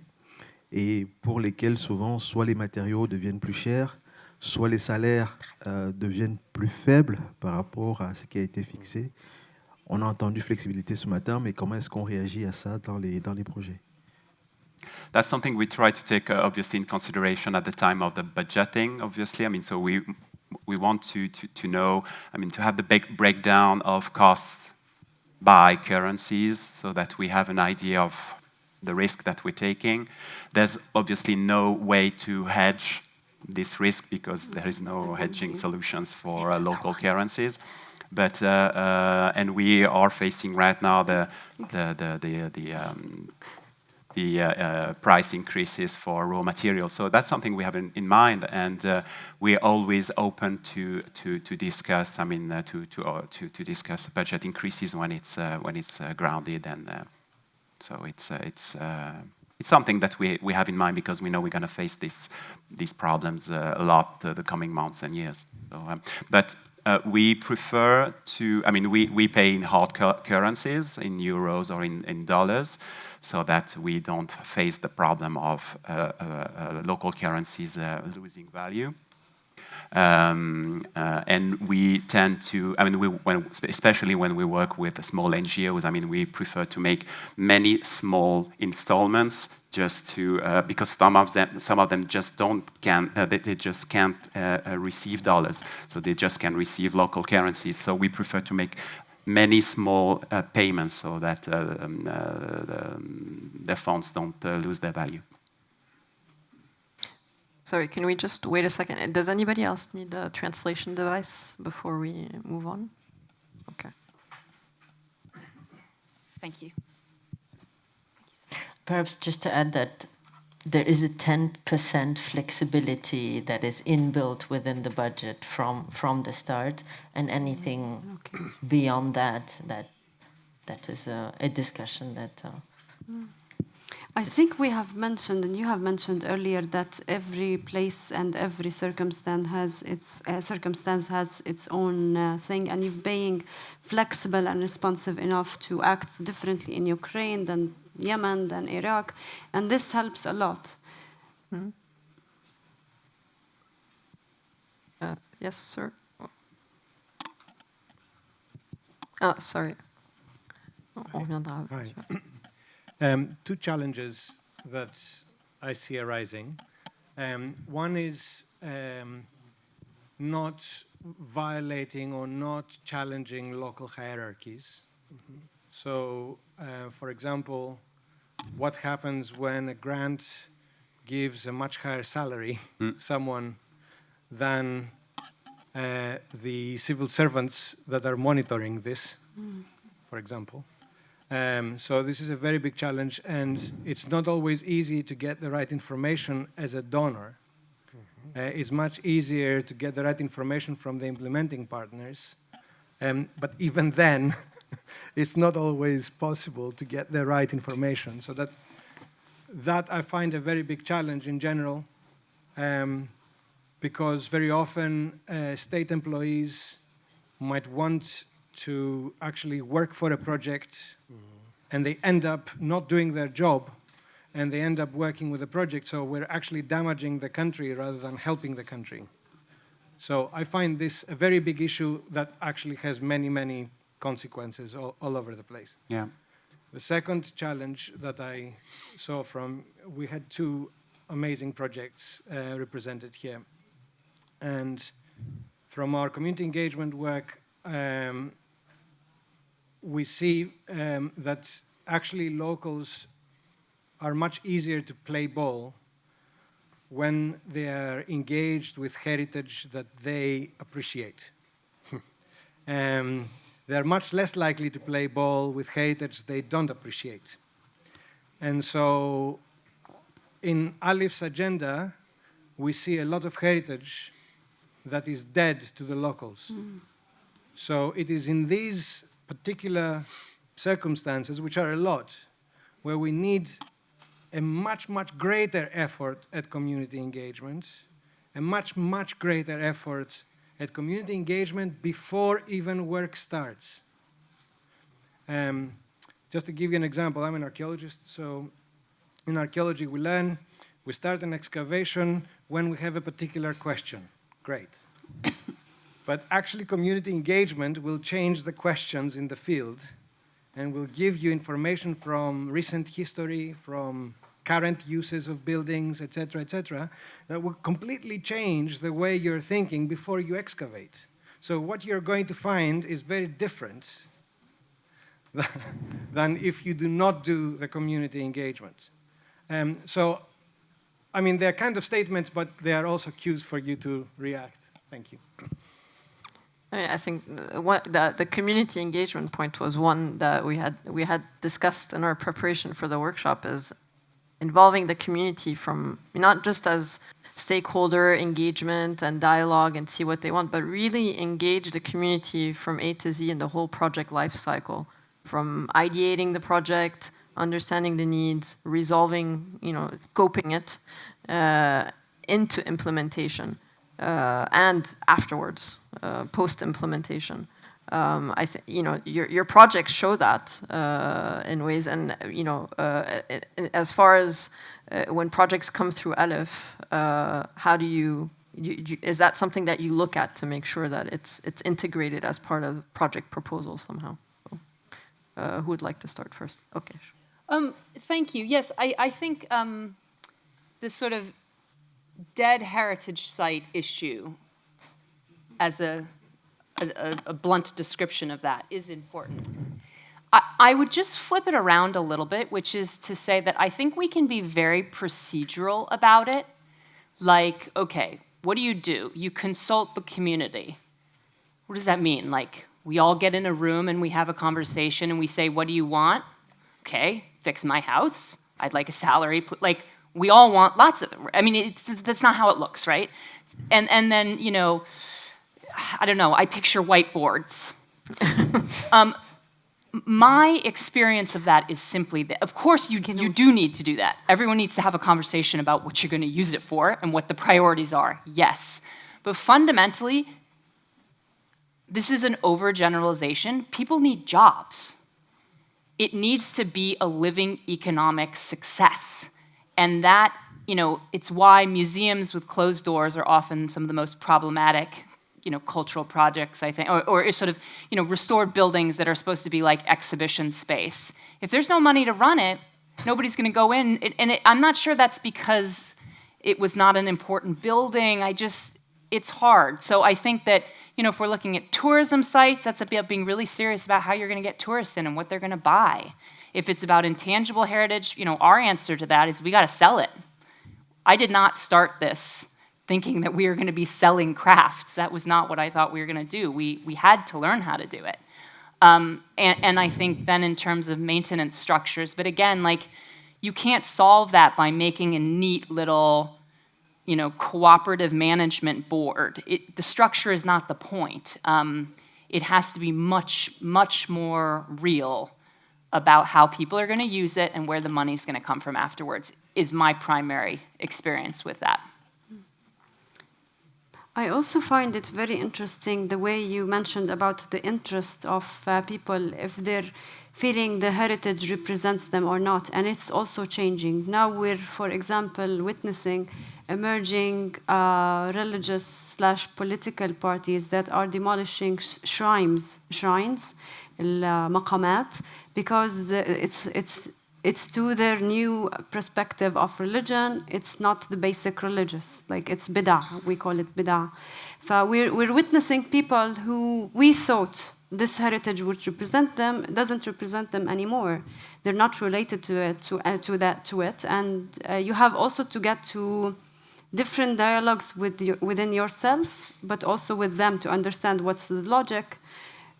et pour lesquels souvent soit les matériaux deviennent plus chers, soit les salaires euh, deviennent plus faibles par rapport à ce qui a été fixé. On a entendu flexibilité ce matin, mais comment est-ce qu'on réagit à ça dans les, dans les projets? That's something we try to take uh, obviously in consideration at the time of the budgeting, obviously. I mean, so we, we want to, to, to know, I mean, to have the big breakdown of costs by currencies so that we have an idea of the risk that we're taking. There's obviously no way to hedge this risk because there is no hedging solutions for uh, local currencies. But uh, uh, and we are facing right now the the the the, the um, the uh, uh, price increases for raw materials. So that's something we have in, in mind, and uh, we're always open to to to discuss. I mean, uh, to to uh, to to discuss budget increases when it's uh, when it's grounded, and so it's it's. it's something that we, we have in mind because we know we're going to face this, these problems a lot the coming months and years. So, um, but uh, we prefer to, I mean, we, we pay in hard cu currencies, in euros or in, in dollars, so that we don't face the problem of uh, uh, uh local currencies losing value. Um, uh, and we tend to, I mean, we, when, especially when we work with small NGOs, I mean, we prefer to make many small installments just to, uh, because some of them, some of them just don't, can, uh, they, they, just can't receive dollars, so they just can receive local currencies. So we prefer to make many small uh, payments so that um, the, um, the funds don't lose their value. Sorry, can we just wait a second? Does anybody else need a translation device before we move on? Okay. Thank you. Perhaps just to add that there is a 10% flexibility that is inbuilt within the budget from from the start, and anything okay. beyond that, that that is a, a discussion that. Uh, mm. I think we have mentioned, and you have mentioned earlier, that every place and every circumstance has its uh, circumstance has its own uh, thing, and you're being flexible and responsive enough to act differently in Ukraine than Yemen than Iraq, and this helps a lot. Mm uh, yes, sir. Oh, sorry. On reviendra. Um, two challenges that I see arising. Um, one is um, not violating or not challenging local hierarchies. Mm -hmm. So, uh, for example, what happens when a grant gives a much higher salary mm. someone than uh, the civil servants that are monitoring this, mm. for example. Um, so this is a very big challenge, and it's not always easy to get the right information as a donor. Mm -hmm. uh, it's much easier to get the right information from the implementing partners, um, but even then, it's not always possible to get the right information. So that, that I find a very big challenge in general, um, because very often uh, state employees might want to actually work for a project mm and they end up not doing their job and they end up working with a project so we're actually damaging the country rather than helping the country. So I find this a very big issue that actually has many, many consequences all, all over the place. Yeah. The second challenge that I saw from, we had two amazing projects uh, represented here. And from our community engagement work, um, we see um, that actually locals are much easier to play ball when they are engaged with heritage that they appreciate. um, they're much less likely to play ball with heritage they don't appreciate. And so in ALIPH's agenda, we see a lot of heritage that is dead to the locals. Mm. So it is in these particular circumstances, which are a lot, where we need a much, much greater effort at community engagement, a much, much greater effort at community engagement before even work starts. Um, just to give you an example, I'm an archaeologist, so in archaeology we learn, we start an excavation when we have a particular question. Great. but actually community engagement will change the questions in the field and will give you information from recent history, from current uses of buildings, etc., etc., that will completely change the way you're thinking before you excavate. So what you're going to find is very different than if you do not do the community engagement. Um, so, I mean, they're kind of statements, but they are also cues for you to react. Thank you. I I think the, the community engagement point was one that we had we had discussed in our preparation for the workshop is involving the community from not just as stakeholder engagement and dialogue and see what they want, but really engage the community from A to Z in the whole project life cycle, from ideating the project, understanding the needs, resolving, you know, scoping it, uh, into implementation uh, and afterwards, uh, post-implementation. Um, I think you know your your projects show that uh, in ways, and you know uh, as far as uh, when projects come through ALIPH, uh, how do you, you, you is that something that you look at to make sure that it's it's integrated as part of project proposal somehow? So, uh, who would like to start first? Okay. Um, thank you. Yes, I, I think um, this sort of dead heritage site issue as a, a, a- blunt description of that is important. I, I would just flip it around a little bit, which is to say that I think we can be very procedural about it. Like, okay, what do you do? You consult the community. What does that mean? Like, we all get in a room and we have a conversation and we say, what do you want? okay, fix my house. I'd like a salary. Like we all want lots of. I mean, that's not how it looks, right? And and then you know, I don't know. I picture whiteboards. um, my experience of that is simply that, of course, you, you do need to do that. Everyone needs to have a conversation about what you're going to use it for and what the priorities are, yes. But fundamentally, this is an overgeneralization. People need jobs it needs to be a living economic success. And that, you know, it's why museums with closed doors are often some of the most problematic, you know, cultural projects, I think, or, or sort of, you know, restored buildings that are supposed to be like exhibition space. If there's no money to run it, nobody's going to go in. It, and it, I'm not sure that's because it was not an important building. I just, it's hard. So I think that, you know, if we're looking at tourism sites, that's about being really serious about how you're going to get tourists in and what they're going to buy. If it's about intangible heritage, you know, our answer to that is we got to sell it. I did not start this thinking that we were going to be selling crafts. That was not what I thought we were going to do. We, we had to learn how to do it. Um, and, and I think then in terms of maintenance structures, but again, like you can't solve that by making a neat little, you know, cooperative management board. It, the structure is not the point. Um, it has to be much, much more real about how people are going to use it and where the money is going to come from afterwards is my primary experience with that. I also find it very interesting the way you mentioned about the interest of uh, people if they're feeling the heritage represents them or not, and it's also changing. Now we're, for example, witnessing emerging uh, religious slash political parties that are demolishing sh- shrines, shrines, maqamat, because the, it's it's it's to their new perspective of religion. It's not the basic religious, like it's bid'ah. We call it bid'ah. So we're, we're witnessing people who we thought this heritage would represent them doesn't represent them anymore. They're not related to it, to, uh, to that, to it. And uh, you have also to get to different dialogues with your, within yourself, but also with them to understand what's the logic,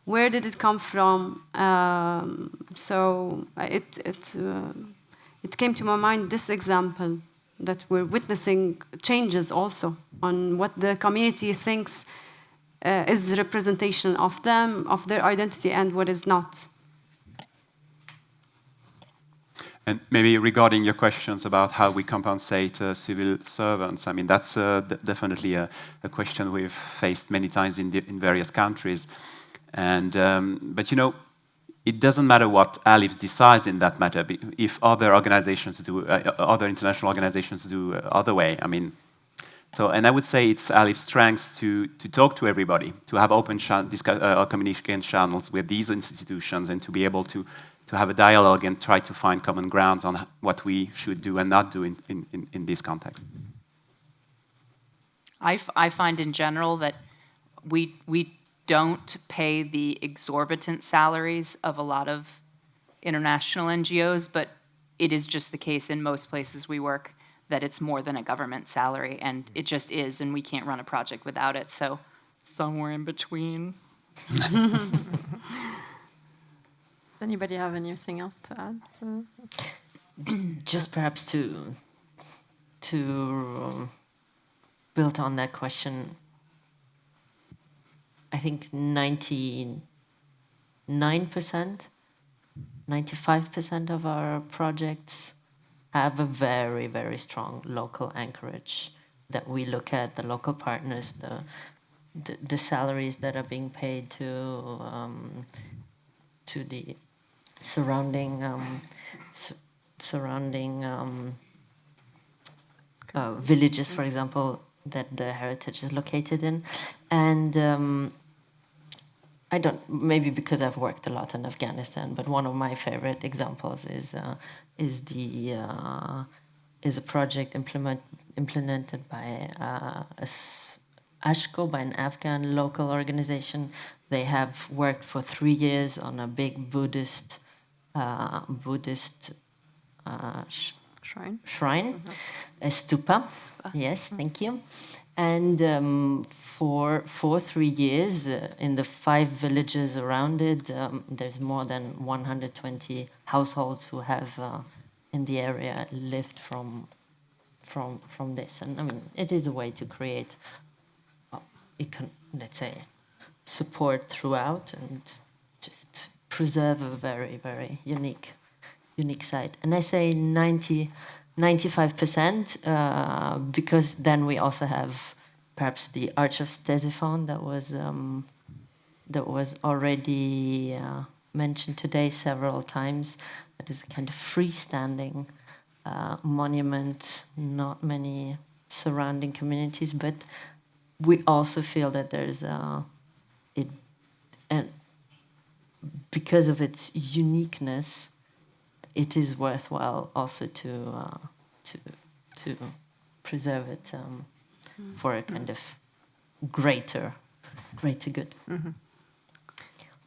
where did it come from? Um, so uh, it it uh, it came to my mind this example that we're witnessing changes also on what the community thinks uh, is the representation of them, of their identity, and what is not. And maybe regarding your questions about how we compensate uh, civil servants, I mean, that's uh, definitely a, a, question we've faced many times in, in various countries. And, um, but you know, it doesn't matter what ALIPH decides in that matter. If other organizations do, uh, other international organizations do uh, other way, I mean, so, and I would say it's ALIPH's strength to, to talk to everybody, to have open uh, communication channels with these institutions and to be able to, to have a dialogue and try to find common grounds on what we should do and not do in, in, in this context. I, I find in general that we, we don't pay the exorbitant salaries of a lot of international NGOs, but it is just the case in most places we work that it's more than a government salary, and it just is, and we can't run a project without it. So somewhere in between. Does anybody have anything else to add? To just perhaps to to um, build on that question i think 99% 95% of our projects have a very very strong local anchorage that we look at the local partners the the, the salaries that are being paid to um, to the surrounding um, su surrounding um, uh, villages, for example, that the heritage is located in, and um, I don't maybe because I've worked a lot in Afghanistan, but one of my favorite examples is uh, is the uh, is a project implement implemented by uh, a ASHCO by an Afghan local organization. They have worked for three years on a big Buddhist uh, Buddhist uh, sh shrine. Shrine, a stupa. Yes, thank you. And um, for for three years, uh, in the five villages around it, um, there's more than 120 households who have uh, in the area lived from from from this. And I mean, it is a way to create, uh, it can let's say, support throughout and just preserve a very, very unique, unique site. And I say 90, 95% uh, because then we also have perhaps the Arch of Ctesiphon that was um, that was already uh, mentioned today several times. That is a kind of freestanding uh, monument, not many surrounding communities, but we also feel that there's a, it, and because of its uniqueness, it is worthwhile also to uh, to to preserve it um, for a kind of greater greater good.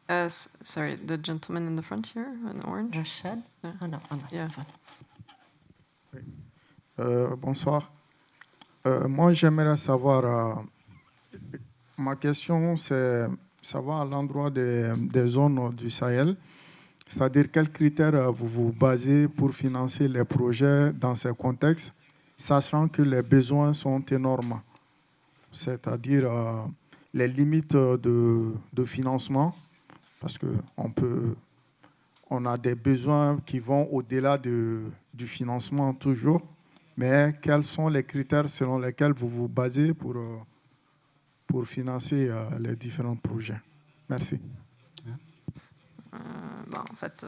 Uh, s- sorry, the gentleman in the front here in orange? Rashad? Yeah. Oh no, I'm not. Yeah. Euh, bonsoir. Euh, moi, j'aimerais savoir, euh, ma question, c'est savoir à l'endroit des, des zones du Sahel, c'est-à-dire quels critères vous vous basez pour financer les projets dans ces contextes, sachant que les besoins sont énormes, c'est-à-dire euh, les limites de, financement, parce qu'on on a des besoins qui vont au-delà de, du financement toujours, mais quels sont les critères selon lesquels vous vous basez pour, euh, financer euh, les différents projets? Merci. En fait,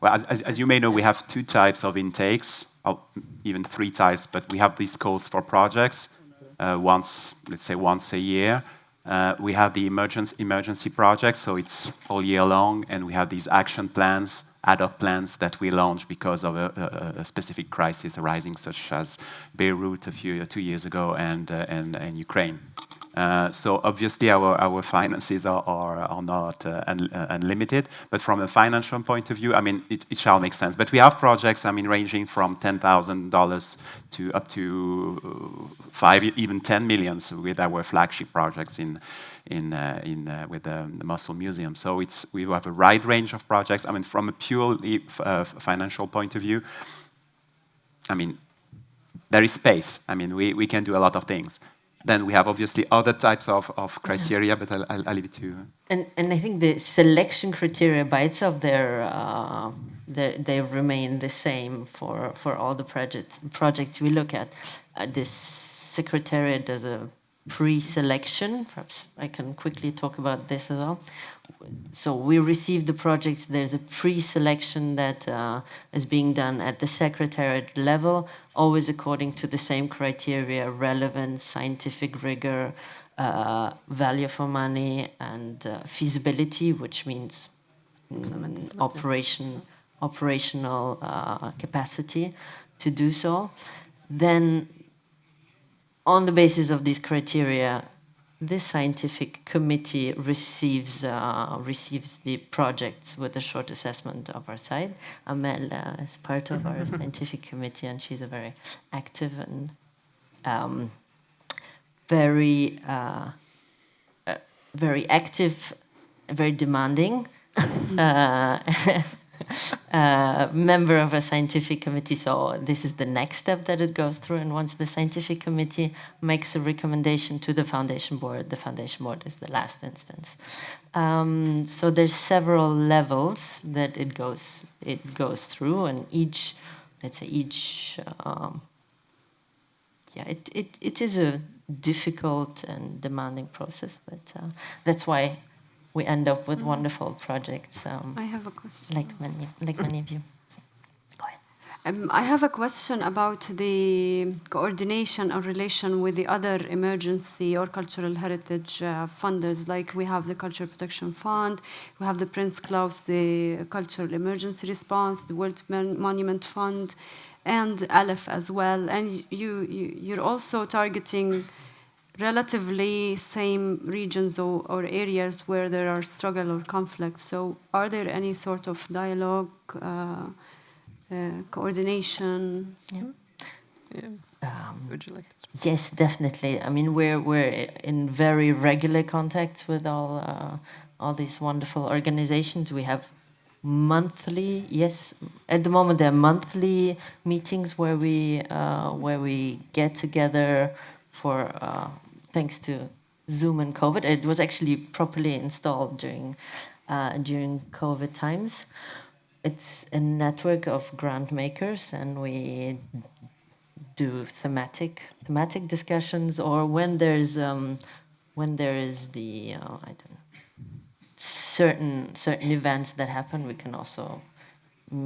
Well, as, as, as you may know, we have two types of intakes, or even three types, but we have these calls for projects uh, once, let's say once a year. Uh, we have the emergency, emergency projects, so it's all year long, and we have these action plans, ad hoc plans that we launch because of a, a, a specific crisis arising, such as Beirut a few two years ago and uh, and, and Ukraine. Uh, so obviously our, finances are, not uh, uh, unlimited, but from a financial point of view, I mean, it, shall make sense. But we have projects, I mean, ranging from $10,000 to up to five, even 10 millions with our flagship projects in, with the, Mosul Museum. So it's, we have a wide range of projects. I mean, from a purely financial point of view, I mean, there is space. I mean, we can do a lot of things. Then we have obviously other types of, of criteria, but I'll, I'll, leave it to you. And and I think the selection criteria by itself, they're, uh, they they remain the same for for all the projects projects we look at. Uh, this secretariat does a pre-selection. Perhaps I can quickly talk about this as well. So we receive the projects. There's a pre-selection that uh, is being done at the secretariat level, always according to the same criteria: relevance, scientific rigor, uh, value for money, and uh, feasibility, which means mm, operation, operational uh, capacity to do so. Then, on the basis of these criteria, this scientific committee receives uh, receives the projects with a short assessment of our side. Amel uh, is part of our scientific committee, and she's a very active and um, very uh, uh, very active, very demanding uh, member of a scientific committee. So this is the next step that it goes through. And once the scientific committee makes a recommendation to the foundation board, the foundation board is the last instance. Um, so there's several levels that it goes it goes through, and each, let's say each. Um, yeah, it, it, it is a difficult and demanding process, but uh, that's why we end up with wonderful projects um, I have a question. like many like many of you. Go ahead. Um, I have a question about the coordination or relation with the other emergency or cultural heritage uh, funders. Like we have the Cultural Protection Fund, we have the Prince Claus, the Cultural Emergency Response, the World Mon- Monument Fund, and ALIPH as well. And you, you you're also targeting relatively same regions or, or areas where there are struggle or conflict. So are there any sort of dialogue? Uh, uh, coordination. Um, Would you like to? Yes, definitely. I mean, we're we're in very regular contact with all uh, all these wonderful organizations. We have monthly, yes, at the moment there are monthly meetings where we uh, where we get together for uh, thanks to Zoom and COVID. It was actually properly installed during uh, during COVID times. It's a network of grant makers, and we do thematic thematic discussions or when there's um, when there is the uh, I don't know certain certain events that happen we can also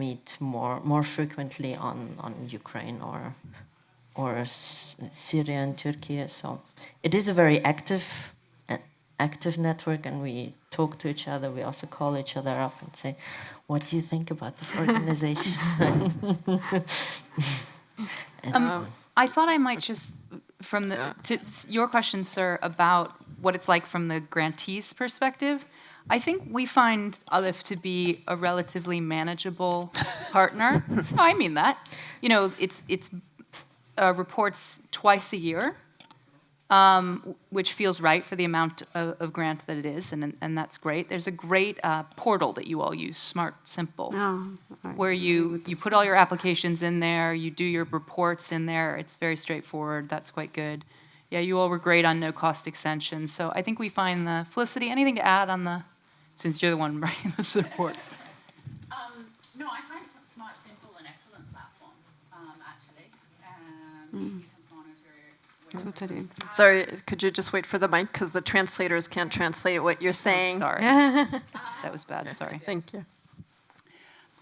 meet more more frequently on on Ukraine or or S- Syria and Turkey so it is a very active uh, active network and we talk to each other we also call each other up and say what do you think about this organization Um, I thought I might just, from the to your question, sir, about what it's like from the grantee's perspective. I think we find ALIPH to be a relatively manageable partner. no, I mean that. You know, it's it's uh, reports twice a year, um, which feels right for the amount of, of grant that it is, and and that's great. There's a great uh, portal that you all use, Smart Simple Oh, right. where you, you put all your applications in there, you do your reports in there. It's very straightforward. That's quite good. Yeah, you all were great on no cost extensions. So I think we find the Felicity. Anything to add on the, since you're the one writing the reports? Um, no, I find S- Smart Simple an excellent platform, um, actually. Um, easy to monitor. where- Totally. Sorry, could you just wait for the mic because the translators can't translate what you're saying. Sorry, that was bad. Sorry. Thank you.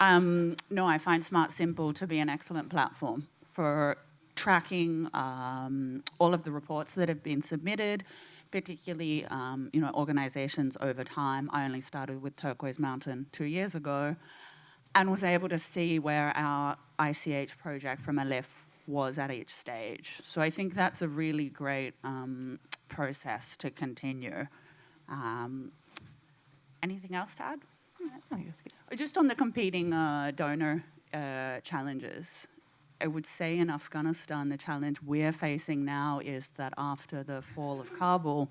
Um, no, I find Smart Simple to be an excellent platform for tracking um, all of the reports that have been submitted, particularly um, you know organizations over time. I only started with Turquoise Mountain two years ago, and was able to see where our ICH project from ALIPH was at each stage. So I think that's a really great um, process to continue. Um, anything else to add? Just on the competing uh, donor uh, challenges, I would say in Afghanistan, the challenge we're facing now is that after the fall of Kabul,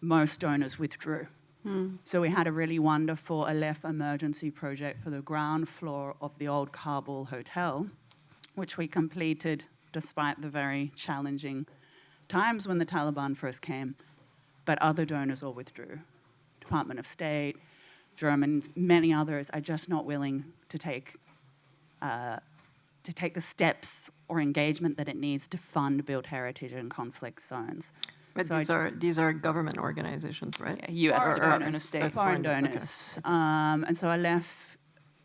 most donors withdrew. So we had a really wonderful ALIPH emergency project for the ground floor of the old Kabul hotel, which we completed despite the very challenging times when the Taliban first came. But other donors all withdrew. Department of State, Germans, many others are just not willing to take uh, to take the steps or engagement that it needs to fund build heritage in conflict zones. But So I- these are these are government organizations, right? Yeah, U.S. Or- or- or State. foreign foreign donors, okay. Um, and so ALIPH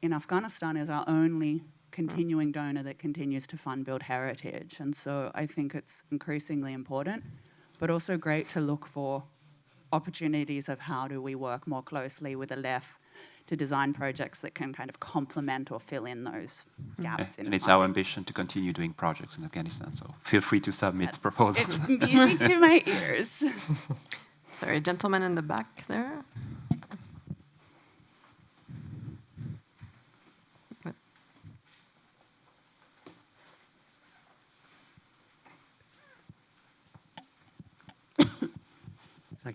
in Afghanistan is our only Mm. continuing donor that continues to fund build heritage. And so I think it's increasingly important, but also great to look for opportunities of how do we work more closely with the ALIPH to design projects that can kind of complement or fill in those mm. gaps. in And it's our ambition to continue doing projects in Afghanistan, so feel free to submit proposals. It's music to my ears. Sorry, gentleman in the back there.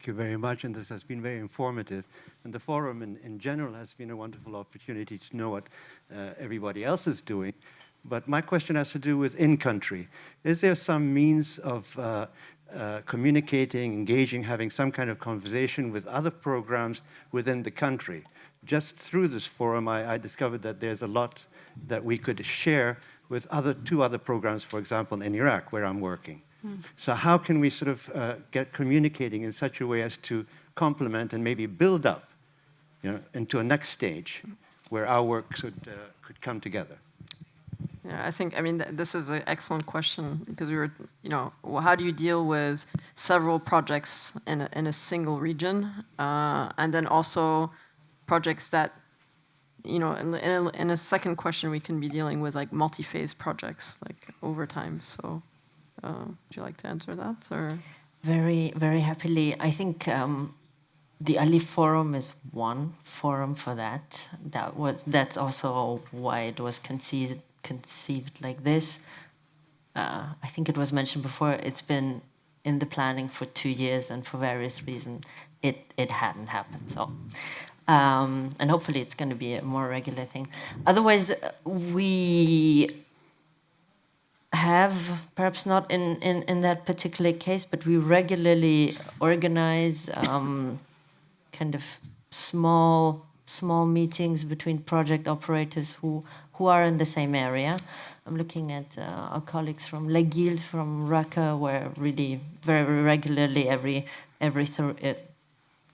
Thank you very much, and this has been very informative. And the forum in, in general has been a wonderful opportunity to know what uh, everybody else is doing. But my question has to do with in-country. Is there some means of uh, uh, communicating, engaging, having some kind of conversation with other programs within the country? Just through this forum, I, I discovered that there's a lot that we could share with other two other programs, for example, in Iraq, where I'm working. So how can we sort of uh, get communicating in such a way as to complement and maybe build up you know, into a next stage where our work could, uh, could come together? Yeah, I think, I mean, th- this is an excellent question because we were, you know, how do you deal with several projects in a, in a single region? Uh, and then also projects that, you know, in, in, a, in a second question, we can be dealing with like multi-phase projects, like over time. So, uh, would you like to answer that or? Very, very happily. I think um, the ALIPH Forum is one forum for that. That was that's also why it was conceived conceived like this. Uh, I think it was mentioned before. It's been in the planning for two years, and for various reasons, it it hadn't happened. So. Um, and hopefully it's going to be a more regular thing. Otherwise, uh, we have, perhaps not in, in, in that particular case, but we regularly organize um, kind of small small meetings between project operators who, who are in the same area. I'm looking at uh, our colleagues from La from Raqqa, where really very regularly, every every uh,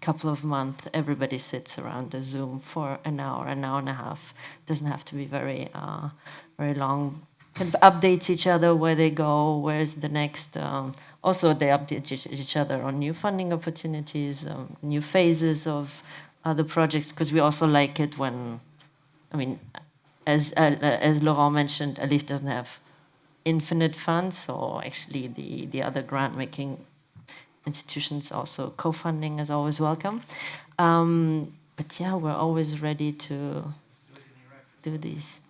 couple of months, everybody sits around a Zoom for an hour, an hour and a half. doesn't have to be very uh, very long. Kind of updates each other where they go, where's the next. Um, also, they update each, other on new funding opportunities, um, new phases of other projects, because we also like it when, I mean, as uh, as Laurent mentioned, ALIPH doesn't have infinite funds, so actually the the other grant making institutions also co-funding is always welcome. Um, but yeah, we're always ready to do these.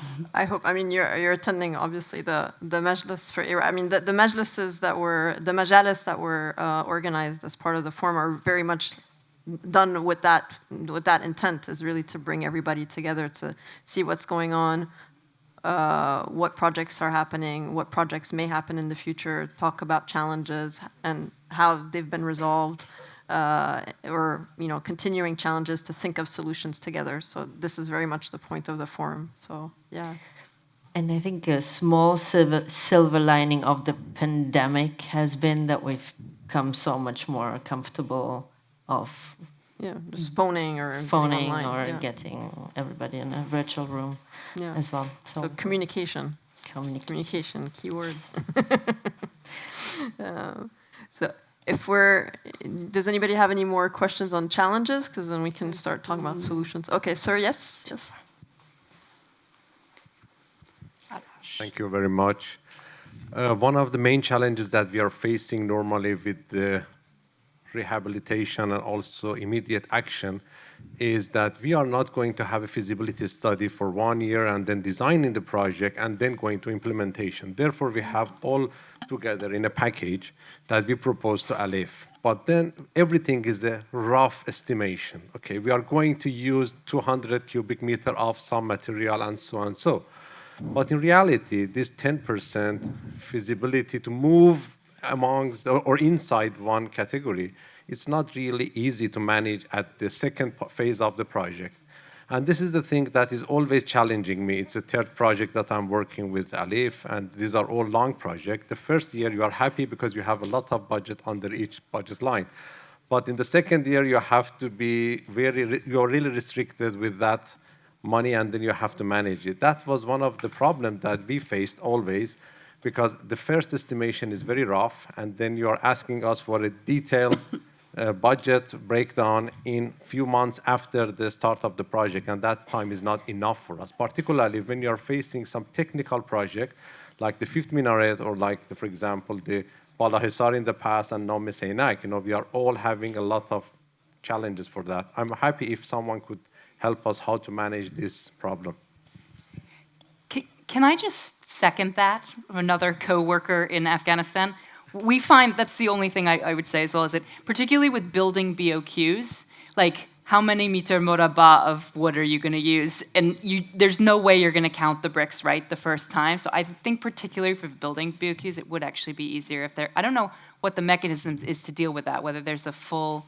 I hope. I mean, you're you're attending obviously the the majlis for Iraq. I mean, the, the majlises that were the majalis that were uh, organized as part of the forum are very much done with that with that intent is really to bring everybody together to see what's going on, uh, what projects are happening, what projects may happen in the future, talk about challenges and how they've been resolved, uh, or you know, continuing challenges to think of solutions together. So this is very much the point of the forum. So yeah. And I think a small silver, silver lining of the pandemic has been that we've come so much more comfortable of Yeah, just phoning or phoning online, or yeah. getting everybody in a virtual room Yeah. as well. So, So communication, communication. communication, keyword. Uh, so if we're, does anybody have any more questions on challenges? Because then we can start talking about solutions. Okay, sir, yes, yes. Thank you very much. Uh, one of the main challenges that we are facing normally with the rehabilitation and also immediate action is that we are not going to have a feasibility study for one year and then designing the project and then going to implementation. Therefore, we have all together in a package that we propose to ALIPH. But then everything is a rough estimation. Okay, we are going to use 200 cubic meter of some material and so on so. But in reality, this 10% feasibility to move amongst or inside one category, it's not really easy to manage at the second phase of the project. And this is the thing that is always challenging me. It's a third project that I'm working with ALIPH, and these are all long projects. The first year you are happy because you have a lot of budget under each budget line. But in the second year, you have to be very, you're really restricted with that money and then you have to manage it. That was one of the problems that we faced always because the first estimation is very rough and then you are asking us for a detailed budget breakdown in few months after the start of the project, and that time is not enough for us, particularly when you're facing some technical project like the fifth minaret or like, the, for example, the Bala Hisar in the past and now Mes Aynak. You know, we are all having a lot of challenges for that. I'm happy if someone could help us how to manage this problem. Can, can I just second that of another co-worker in Afghanistan? We find that's the only thing I, I would say as well, is that particularly with building BOQs, like how many meter moraba of wood are you going to use? And you, there's no way you're going to count the bricks right the first time. So I think particularly for building BOQs, it would actually be easier if there, I don't know what the mechanisms is to deal with that, whether there's a full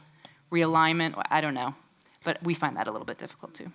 realignment, I don't know. But we find that a little bit difficult too.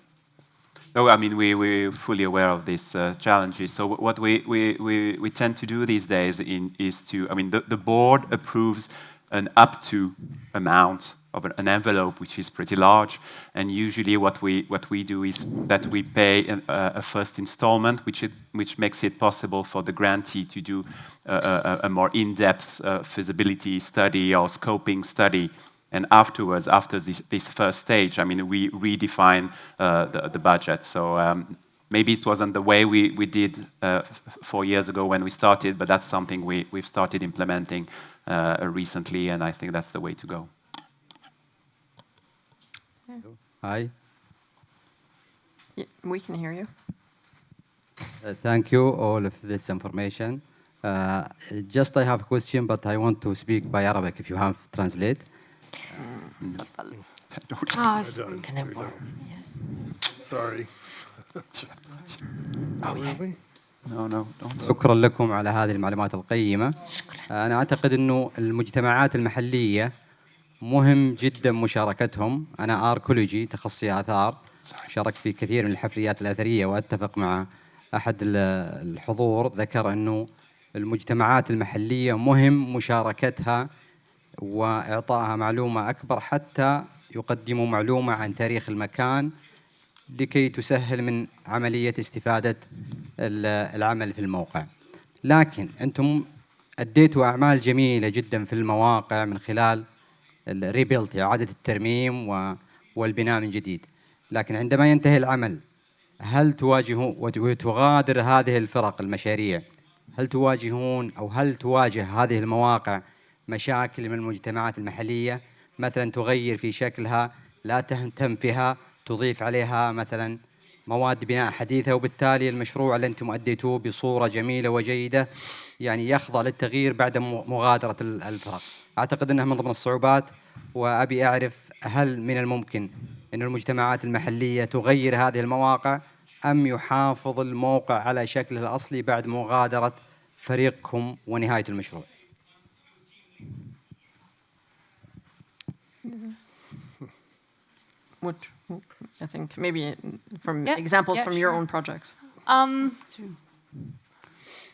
No, I mean, we, we're fully aware of these uh, challenges. So what we, we, we, we tend to do these days in, is to, I mean, the, the board approves an up to amount of an, envelope which is pretty large. And usually what we, what we do is that we pay an, uh, a first installment, which, it, which makes it possible for the grantee to do a, a, a more in-depth uh, feasibility study or scoping study and afterwards, after this, this first stage, I mean, we redefine uh, the, the budget. So um, maybe it wasn't the way we, we did uh, four years ago when we started, but that's something we, we've started implementing uh, recently, and I think that's the way to go. Hi. Yeah, we can hear you. Uh, thank you all of this information. Uh, just I have a question, but I want to speak by Arabic if you have translate. Borrow? Sorry. Oh. شكرا لكم على هذه المعلومات القيمة. أنا أعتقد أنه المجتمعات المحلية مهم جدا مشاركتهم. أنا آركولوجي تخصصي آثار. شاركت في كثير من الحفريات الأثرية وأتفق مع أحد الحضور. ذكر أنه المجتمعات المحلية مهم مشاركتها وإعطائها معلومة أكبر حتى يقدموا معلومة عن تاريخ المكان لكي تسهل من عملية استفادة العمل في الموقع. لكن أنتم أديتوا أعمال جميلة جدا في المواقع من خلال الريبيلت إعادة الترميم والبناء من جديد. لكن عندما ينتهي العمل هل تواجهوا وتغادر هذه الفرق المشاريع؟ هل تواجهون أو هل تواجه هذه المواقع مشاكل من المجتمعات المحلية مثلا تغير في شكلها لا تهتم فيها تضيف عليها مثلا مواد بناء حديثة وبالتالي المشروع اللي أنتم أديتوه بصورة جميلة وجيدة يعني يخضع للتغيير بعد مغادرة الفرق أعتقد أنها من ضمن الصعوبات وأبي أعرف هل من الممكن أن المجتمعات المحلية تغير هذه المواقع أم يحافظ الموقع على شكله الأصلي بعد مغادرة فريقكم ونهاية المشروع؟ Which I think maybe from Yeah, examples yeah, from your own projects. Um,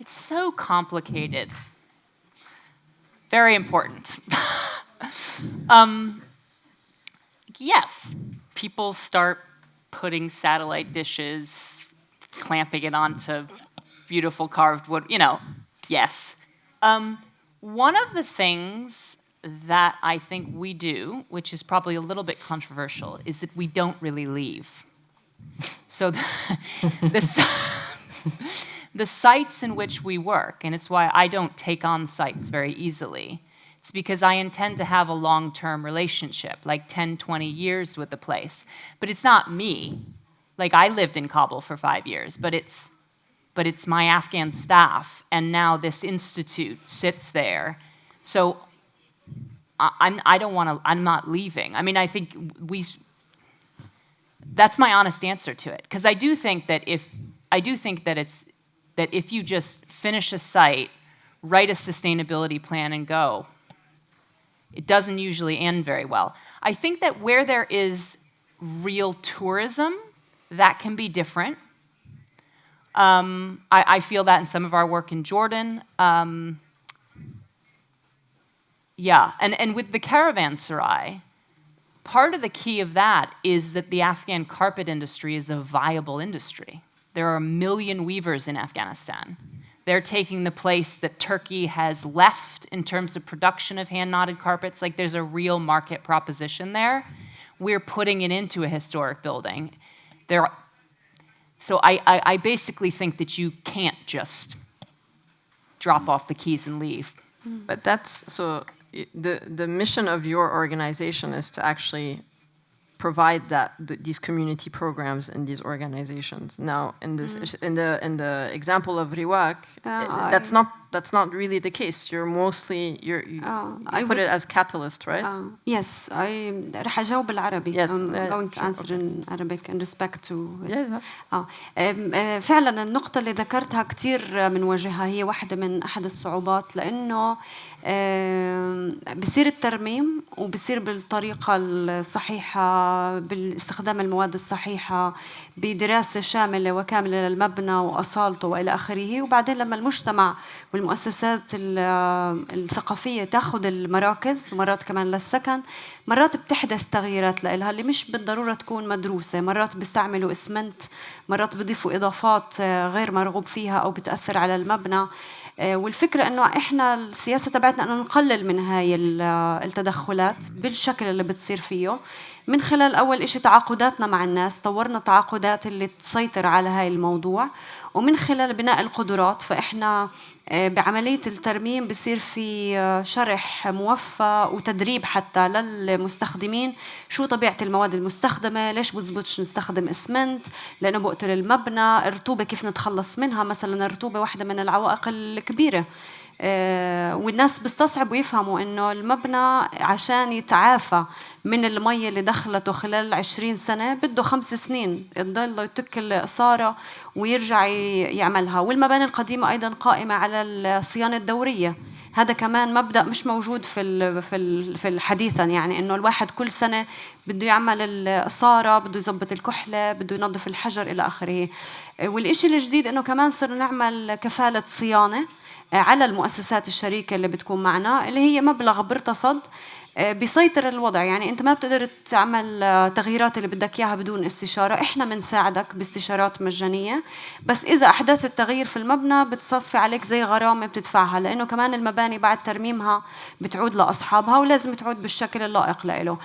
it's so complicated. Very important. um, yes, people start putting satellite dishes, clamping it onto beautiful carved wood, you know, yes. Um, one of the things that I think we do, which is probably a little bit controversial, is that we don't really leave. So the, the, the sites in which we work, and it's why I don't take on sites very easily, it's because I intend to have a long-term relationship, like 10, 20 years with the place. But it's not me. Like I lived in Kabul for five years, but it's, but it's my Afghan staff, and now this institute sits there. So I'm, I don't want to, I'm not leaving. I mean, I think we, that's my honest answer to it. Because I do think that if, I do think that it's, that if you just finish a site, write a sustainability plan and go, it doesn't usually end very well. I think that where there is real tourism, that can be different. Um, I, I, feel that in some of our work in Jordan. Um, yeah, and, and with the caravanserai, part of the key of that is that the Afghan carpet industry is a viable industry. There are a million weavers in Afghanistan. They're taking the place that Turkey has left in terms of production of hand-knotted carpets. Like there's a real market proposition there. We're putting it into a historic building. There, so I, I, I basically think that you can't just drop off the keys and leave. But that's, so the, the mission of your organization is to actually provide that th these community programs and these organizations. Now, in this mm. in the in the example of Riwaq, uh, oh, eh, that's I, not that's not really the case. You're mostly you're, you, uh, you I put would, it as catalyst, right? Uh, yes, I, yes, I'm uh, going to answer okay. in Arabic in respect to. Yes. آه uh, فعلا النقطة اللي ذكرتها كثير بنواجهها هي واحدة من أحد الصعوبات لأنه بصير الترميم وبصير بالطريقة الصحيحة باستخدام المواد الصحيحة بدراسة شاملة وكاملة للمبنى وأصالته وإلى آخره. وبعدين لما المجتمع والمؤسسات ال- الثقافية تأخذ المراكز ومرات كمان للسكن مرات بتحدث تغييرات لها اللي مش بالضرورة تكون مدروسة. مرات بيستعملوا إسمنت مرات بيضيفوا إضافات آه، غير مرغوب فيها أو بتأثر على المبنى. آه، والفكرة إنه إحنا السياسة تبعتنا إنه نقلل من هاي ال- التدخلات بالشكل اللي بتصير فيه. من خلال أول إشي تعاقداتنا مع الناس طورنا تعاقدات اللي تسيطر على هاي الموضوع. ومن خلال بناء القدرات فإحنا آه، بعملية الترميم بصير في آه، شرح موفى وتدريب حتى للمستخدمين شو طبيعة المواد المستخدمة ليش بزبطش نستخدم اسمنت لأنه بقتل المبنى الرطوبة كيف نتخلص منها؟ مثلا الرطوبة واحدة من العوائق الكبيرة. والناس بيستصعبوا يفهموا إنه المبنى عشان يتعافى من المية اللي دخلته خلال 20 سنة بده خمس سنين تضل يتك الإصارة ويرجع يعملها. والمباني القديمة أيضا قائمة على الصيانة الدورية. هذا كمان مبدأ مش موجود في في في الحديثا يعني إنه الواحد كل سنة بده يعمل الإصارة بده يظبط الكحلة بده ينظف الحجر إلى آخره. والشيء الجديد إنه كمان صرنا نعمل كفالة صيانة. على المؤسسات الشريكة اللي بتكون معنا اللي هي مبلغ بيرتصد آه، بيسيطر الوضع. يعني أنت ما بتقدر تعمل آه، تغييرات اللي بدك إياها بدون استشارة. إحنا بنساعدك باستشارات مجانية. بس إذا احدثت التغيير في المبنى بتصفي عليك زي غرامة بتدفعها لأنه كمان المباني بعد ترميمها بتعود لأصحابها ولازم تعود بالشكل اللائق له.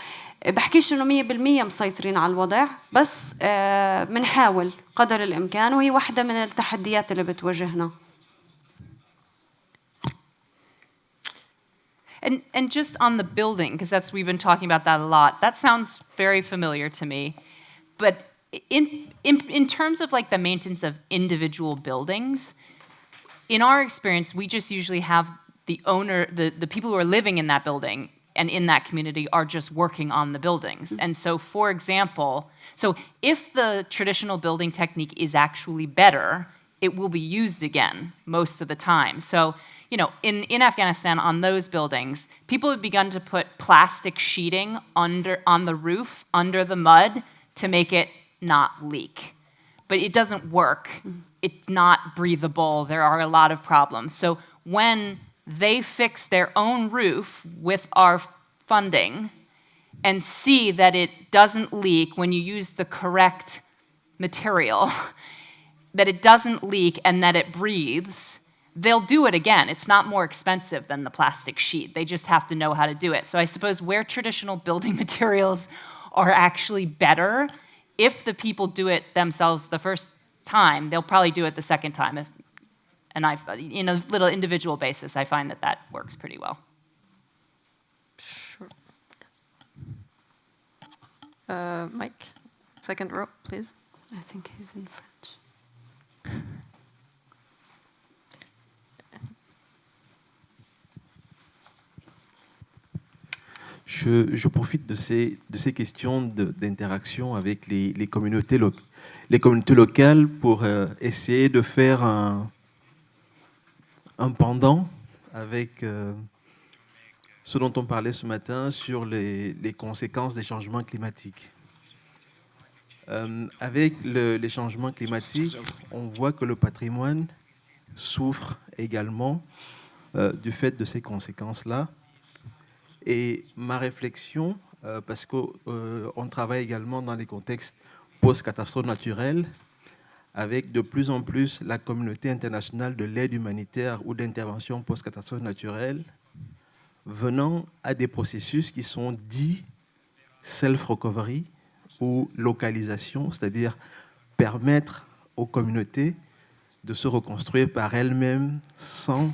بحكيش إنه 100% مسيطرين على الوضع بس آه، بنحاول قدر الإمكان وهي واحدة من التحديات اللي بتواجهنا. And, and just on the building, because that's we've been talking about that a lot. That sounds very familiar to me, but in, in in terms of like the maintenance of individual buildings, in our experience, we just usually have the owner, the, the people who are living in that building and in that community are just working on the buildings. Mm-hmm. And so, for example, so if the traditional building technique is actually better, it will be used again most of the time. So, you know, in, in Afghanistan, on those buildings, people have begun to put plastic sheeting under on the roof, under the mud, to make it not leak but it doesn't work. Mm-hmm. It's not breathable. There are a lot of problems. So when they fix their own roof with our funding and see that it doesn't leak when you use the correct material, that it doesn't leak and that it breathes, they'll do it again. It's not more expensive than the plastic sheet. They just have to know how to do it. So I suppose where traditional building materials are actually better, if the people do it themselves the first time, they'll probably do it the second time. If, and I, in a little individual basis, I find that that works pretty well. Sure. Uh, Mike, second row, please. I think he's in French. Je, profite de ces, questions d'interaction avec les, communautés les communautés locales pour euh, essayer de faire un, pendant avec euh, ce dont on parlait ce matin sur les, conséquences des changements climatiques. Euh, avec le- les changements climatiques, on voit que le patrimoine souffre également du fait de ces conséquences-là. Et ma réflexion, euh, parce qu'on travaille également dans les contextes post-catastrophes naturelles, avec de plus en plus la communauté internationale de l'aide humanitaire ou d'intervention post-catastrophe naturelle venant à des processus qui sont dits self-recovery ou localisation, c'est-à-dire permettre aux communautés de se reconstruire par elles-mêmes sans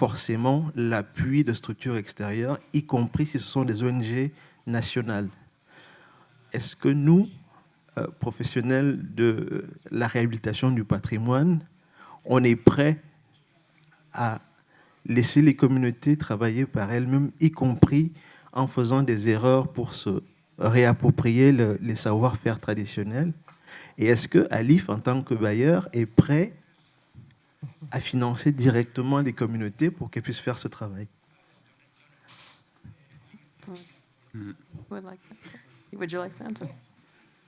forcément l'appui de structures extérieures, y compris si ce sont des ONG nationales. Est-ce que nous, euh, professionnels de la réhabilitation du patrimoine, on est prêts à laisser les communautés travailler par elles-mêmes, y compris en faisant des erreurs pour se réapproprier les savoir-faire traditionnels? Et est-ce que Alif, en tant que bailleur, est prêt à financer directement les communautés pour qu'elles puissent faire ce travail Would you like to answer?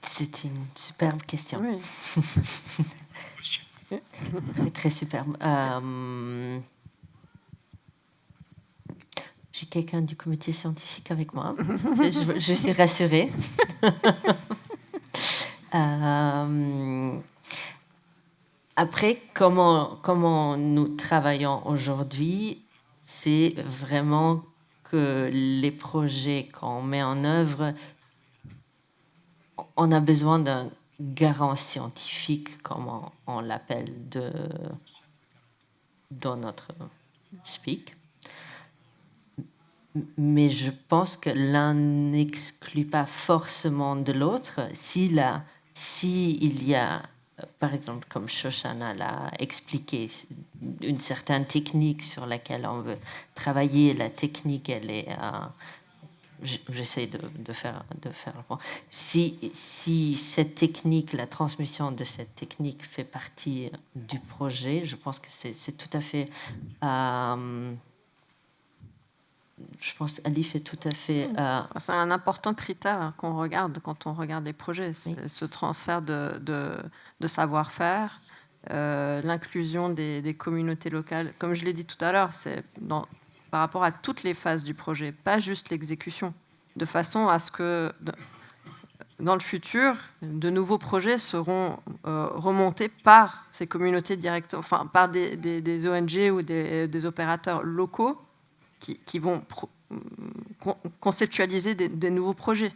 C'est une superbe question. Oui. très, très superbe. Euh, J'ai quelqu'un du comité scientifique avec moi. je, je, suis rassurée. euh, après, comment, nous travaillons aujourd'hui, c'est vraiment que les projets qu'on met en œuvre on a besoin d'un garant scientifique, comme on, l'appelle, dans notre speak. Mais je pense que l'un n'exclut pas forcément de l'autre. Si il y a, par exemple, comme Shoshana l'a expliqué, une certaine technique sur laquelle on veut travailler, la technique, elle est euh, j'essaie de, faire, de faire le point. Si, si cette technique, la transmission de cette technique fait partie du projet, je pense que c'est tout à fait... Euh, je pense qu'Alif est tout à fait... Euh, c'est un important critère qu'on regarde quand on regarde les projets, ce transfert de, de, de savoir-faire, euh, l'inclusion des, des, communautés locales. Comme je l'ai dit tout à l'heure, c'est par rapport à toutes les phases du projet, pas juste l'exécution, de façon à ce que dans le futur, de nouveaux projets seront euh, remontés par ces communautés directement, enfin par des, des, ONG ou des, opérateurs locaux qui, vont conceptualiser des, nouveaux projets.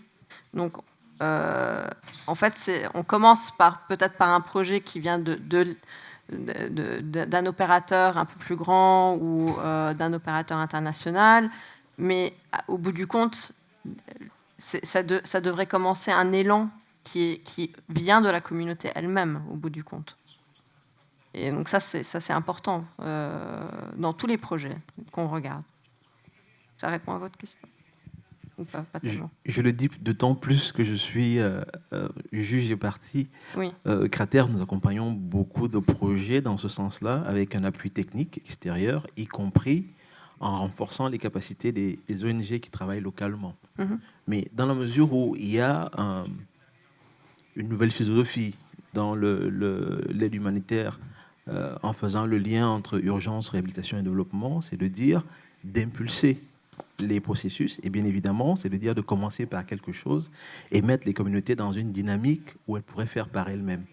Donc, euh, en fait, on commence peut-être par un projet qui vient d'un opérateur un peu plus grand ou euh, d'un opérateur international, mais au bout du compte, ça, devrait commencer un élan qui, qui vient de la communauté elle-même, au bout du compte. Et donc ça, c'est important euh, dans tous les projets qu'on regarde. Ça répond à votre question je, le dis d'autant plus que je suis euh, euh, juge et parti. Oui. Euh, Cratère, nous accompagnons beaucoup de projets dans ce sens-là, avec un appui technique extérieur, y compris en renforçant les capacités des, ONG qui travaillent localement. Mhm. Mais dans la mesure où il y a une nouvelle philosophie dans l'aide le, humanitaire, en faisant le lien entre urgence, réhabilitation et développement, c'est de dire d'impulser les processus, et bien évidemment, c'est de dire de commencer par quelque chose et mettre les communautés dans une dynamique où elles pourraient faire par elles-mêmes.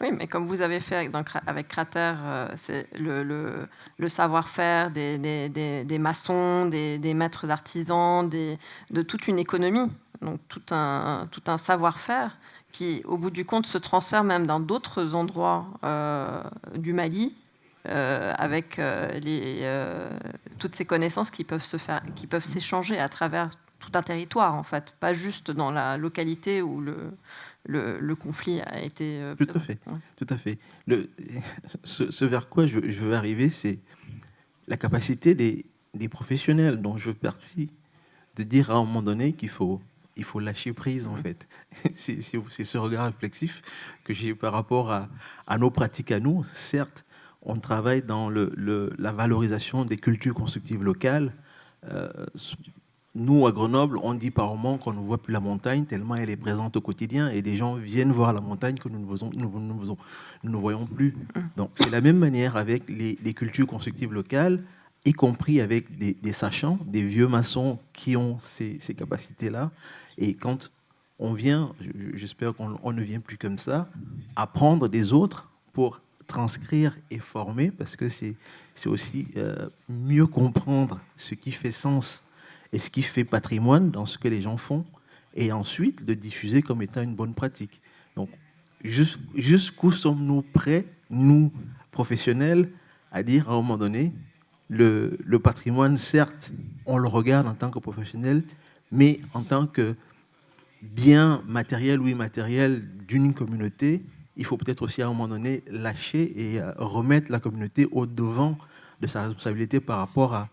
Oui, mais comme vous avez fait avec Crater, euh, c'est le, savoir-faire des, maçons, des, maîtres artisans, de toute une économie, donc tout un, tout un savoir-faire qui, au bout du compte, se transfère même dans d'autres endroits euh, du Mali, euh, avec euh, les, euh, toutes ces connaissances qui peuvent se faire, qui peuvent s'échanger à travers tout un territoire, en fait, pas juste dans la localité où le, le, conflit a été. tout à fait, tout à fait. Le, ce, vers quoi je, veux arriver, c'est la capacité des, des, professionnels dont je fais partie de dire à un moment donné qu'il faut il faut lâcher prise en fait. C'est ce regard réflexif que j'ai par rapport à, à, nos pratiques à nous. Certes, on travaille dans la valorisation des cultures constructives locales. Euh, nous, à Grenoble, on dit par moment qu'on ne voit plus la montagne tellement elle est présente au quotidien et des gens viennent voir la montagne que nous ne, voyons plus. Donc, c'est la même manière avec les, cultures constructives locales, y compris avec des, sachants, des vieux maçons qui ont ces, ces capacités-là. Et quand on vient, j'espère qu'on ne vient plus comme ça, apprendre des autres pour transcrire et former, parce que c'est aussi euh, mieux comprendre ce qui fait sens et ce qui fait patrimoine dans ce que les gens font, et ensuite le diffuser comme étant une bonne pratique. Donc, jusqu'où sommes-nous prêts, nous, professionnels, à dire à un moment donné, le, le, patrimoine, certes, on le regarde en tant que professionnel, mais en tant que bien matériel ou immatériel d'une communauté, il faut peut-être aussi à un moment donné lâcher et euh, remettre la communauté au devant de sa responsabilité par rapport à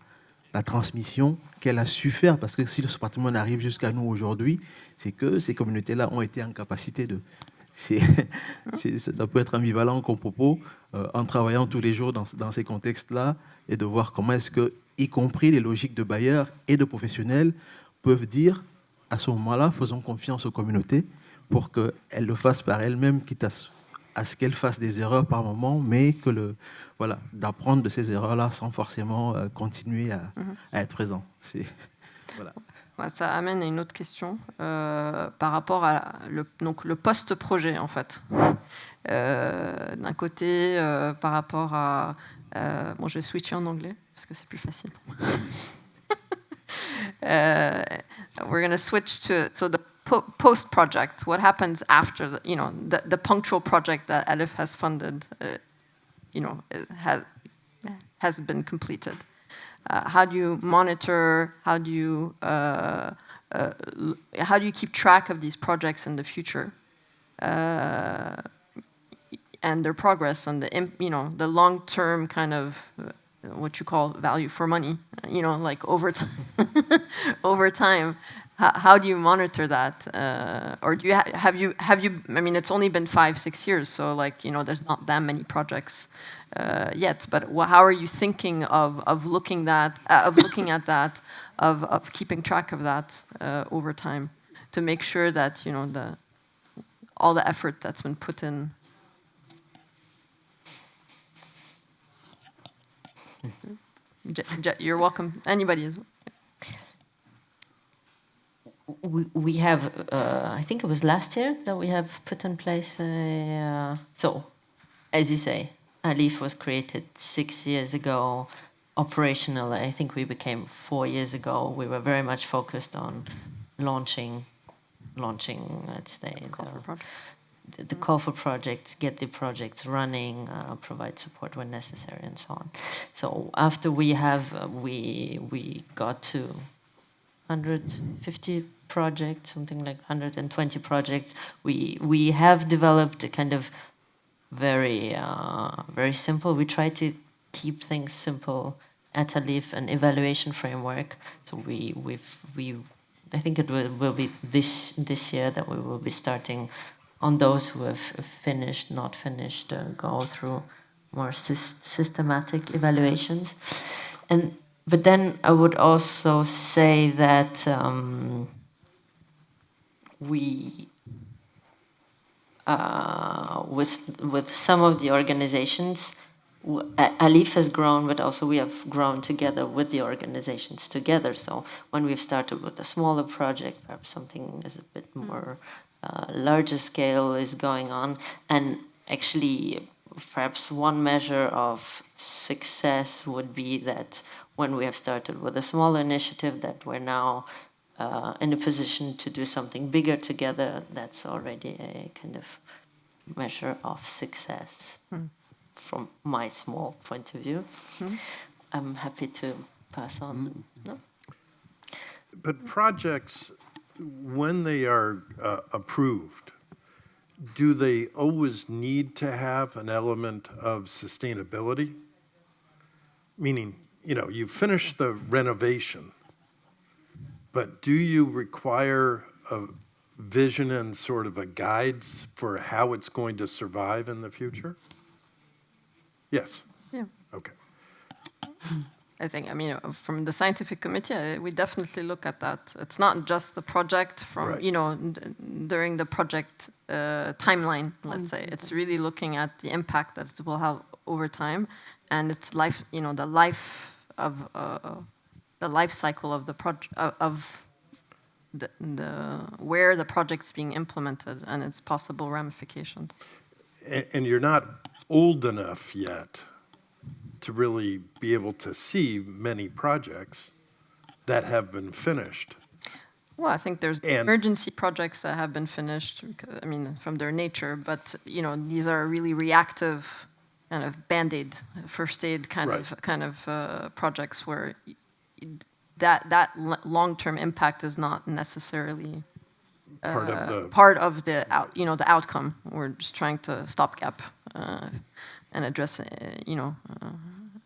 la transmission qu'elle a su faire. Parce que si ce patrimoine arrive jusqu'à nous aujourd'hui, c'est que ces communautés-là ont été en capacité de... ça peut être ambivalent comme propos, euh, en travaillant tous les jours dans, dans ces contextes-là, et de voir comment est-ce que, y compris les logiques de bailleurs et de professionnels, peuvent dire, à ce moment-là, faisons confiance aux communautés pour qu'elles le fassent par elles-mêmes, quitte à à ce qu'elle fasse des erreurs par moment, mais que le voilà d'apprendre de ces erreurs-là sans forcément euh, continuer à, mhm. à, être présent. C'est voilà. ça amène à une autre question euh, par rapport à le, donc le post-projet en fait. Euh, D'un côté, par rapport à bon, je vais switcher en anglais parce que c'est plus facile. uh, we're to switch to so the po post project, what happens after the, you know the, the punctual project that ALIPH has funded, uh, you know, has has been completed. Uh, how do you monitor? How do you uh, uh how do you keep track of these projects in the future? Uh, and their progress and the you know the long-term kind of uh, what you call value for money, you know, like over time, over time, how, how, do you monitor that? Uh, or do you ha have you have you? I mean, it's only been five six years, so like you know, there's not that many projects uh, yet. But how are you thinking of of looking that uh, of looking at that, of of keeping track of that uh, over time, to make sure that you know the all the effort that's been put in. You're welcome. Anybody is we, we have, uh, I think it was last year that we have put in place a, uh, so as you say, ALIPH was created six years ago, operational, I think we became four years ago. We were very much focused on launching, launching, let's say, the, the, call for projects, get the projects running, uh, provide support when necessary, and so on. So after we have, uh, we, we got to 150 projects, something like 120 projects. We we have developed a kind of very uh, very simple. We try to keep things simple at ALIPH, an evaluation framework. So we we've we I think it will, will be this this year that we will be starting on those who have finished, not finished, uh, go through more systematic evaluations. And but then I would also say that um, we uh, with with some of the organizations, ALIPH has grown, but also we have grown together with the organizations together. So when we've started with a smaller project, perhaps something is a bit mm. more uh, larger scale is going on, and actually perhaps one measure of success would be that when we have started with a small initiative that we're now uh, in a position to do something bigger together, that's already a kind of measure of success mm. from my small point of view. Mm. I'm happy to pass on. Mm. No? But projects, when they are uh, approved, do they always need to have an element of sustainability? Meaning, you know, you finish the renovation, but do you require a vision and sort of a guides for how it's going to survive in the future? Yes. Yeah. Okay. I think, I mean, from the scientific committee, we definitely look at that. It's not just the project from, right. you know, during the project uh, timeline, let's say. It's really looking at the impact that it will have over time and its life, you know, the life of uh, the life cycle of the project of the, the, where the project's being implemented and its possible ramifications. And, and you're not old enough yet to really be able to see many projects that have been finished. Well, I think there's And- emergency projects that have been finished, I mean, from their nature, but, you know, these are really reactive kind of Band-Aid, first aid kind of, kind of uh, projects where that, that long-term impact is not necessarily Part of uh, the- part of the out, you know, the outcome. We're just trying to stopgap uh, and address, uh, you know, uh,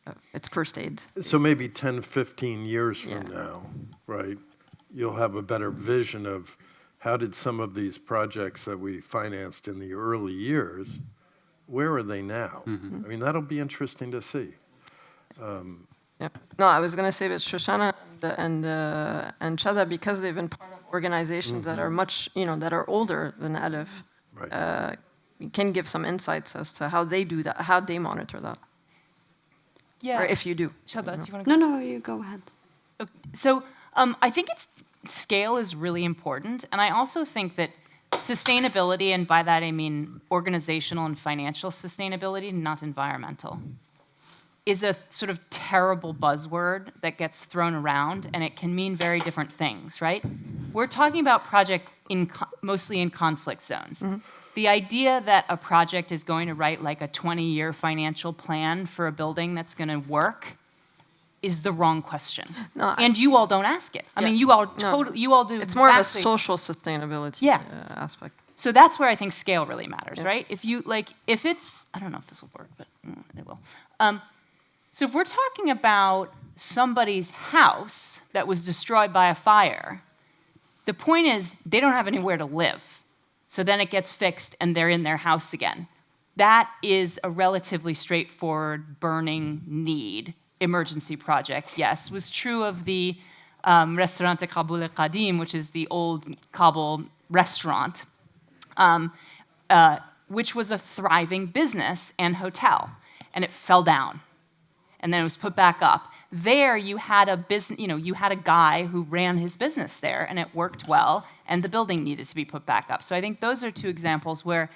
uh, it's first aid. So maybe 10, 15 years from Yeah. now, right, you'll have a better vision of how did some of these projects that we financed in the early years, where are they now? I mean, that'll be interesting to see. Um, Yeah. No, I was going to say that Shoshana and, uh, and, uh, and Shatha, because they've been part of organizations that are much, you know, that are older than ALIPH, Right. uh, can give some insights as to how they do that, how they monitor that, Yeah. or if you do. Shatha, do you want to? No, no, you go ahead. So um, I think it's scale is really important, and I also think that sustainability, and by that I mean organizational and financial sustainability, not environmental, is a sort of terrible buzzword that gets thrown around, and it can mean very different things, right? We're talking about projects in mostly in conflict zones. The idea that a project is going to write like a 20-year financial plan for a building that's going to work is the wrong question. No, I- and you all don't ask it. I Yeah. mean, you all No. totally, you all do. It's more of a social sustainability Yeah. uh, aspect. So that's where I think scale really matters, Yeah. right? If you like, if it's, I don't know if this will work, but mm, it will. Um, so if we're talking about somebody's house that was destroyed by a fire, the point is they don't have anywhere to live. So then it gets fixed and they're in their house again. That is a relatively straightforward burning need emergency project, yes. Was true of the um, Restaurante Kabul Qadim, which is the old Kabul restaurant, um, uh, which was a thriving business and hotel, and it fell down and then it was put back up. There, you had a business, you know, you had a guy who ran his business there, and it worked well, and the building needed to be put back up. So I think those are two examples where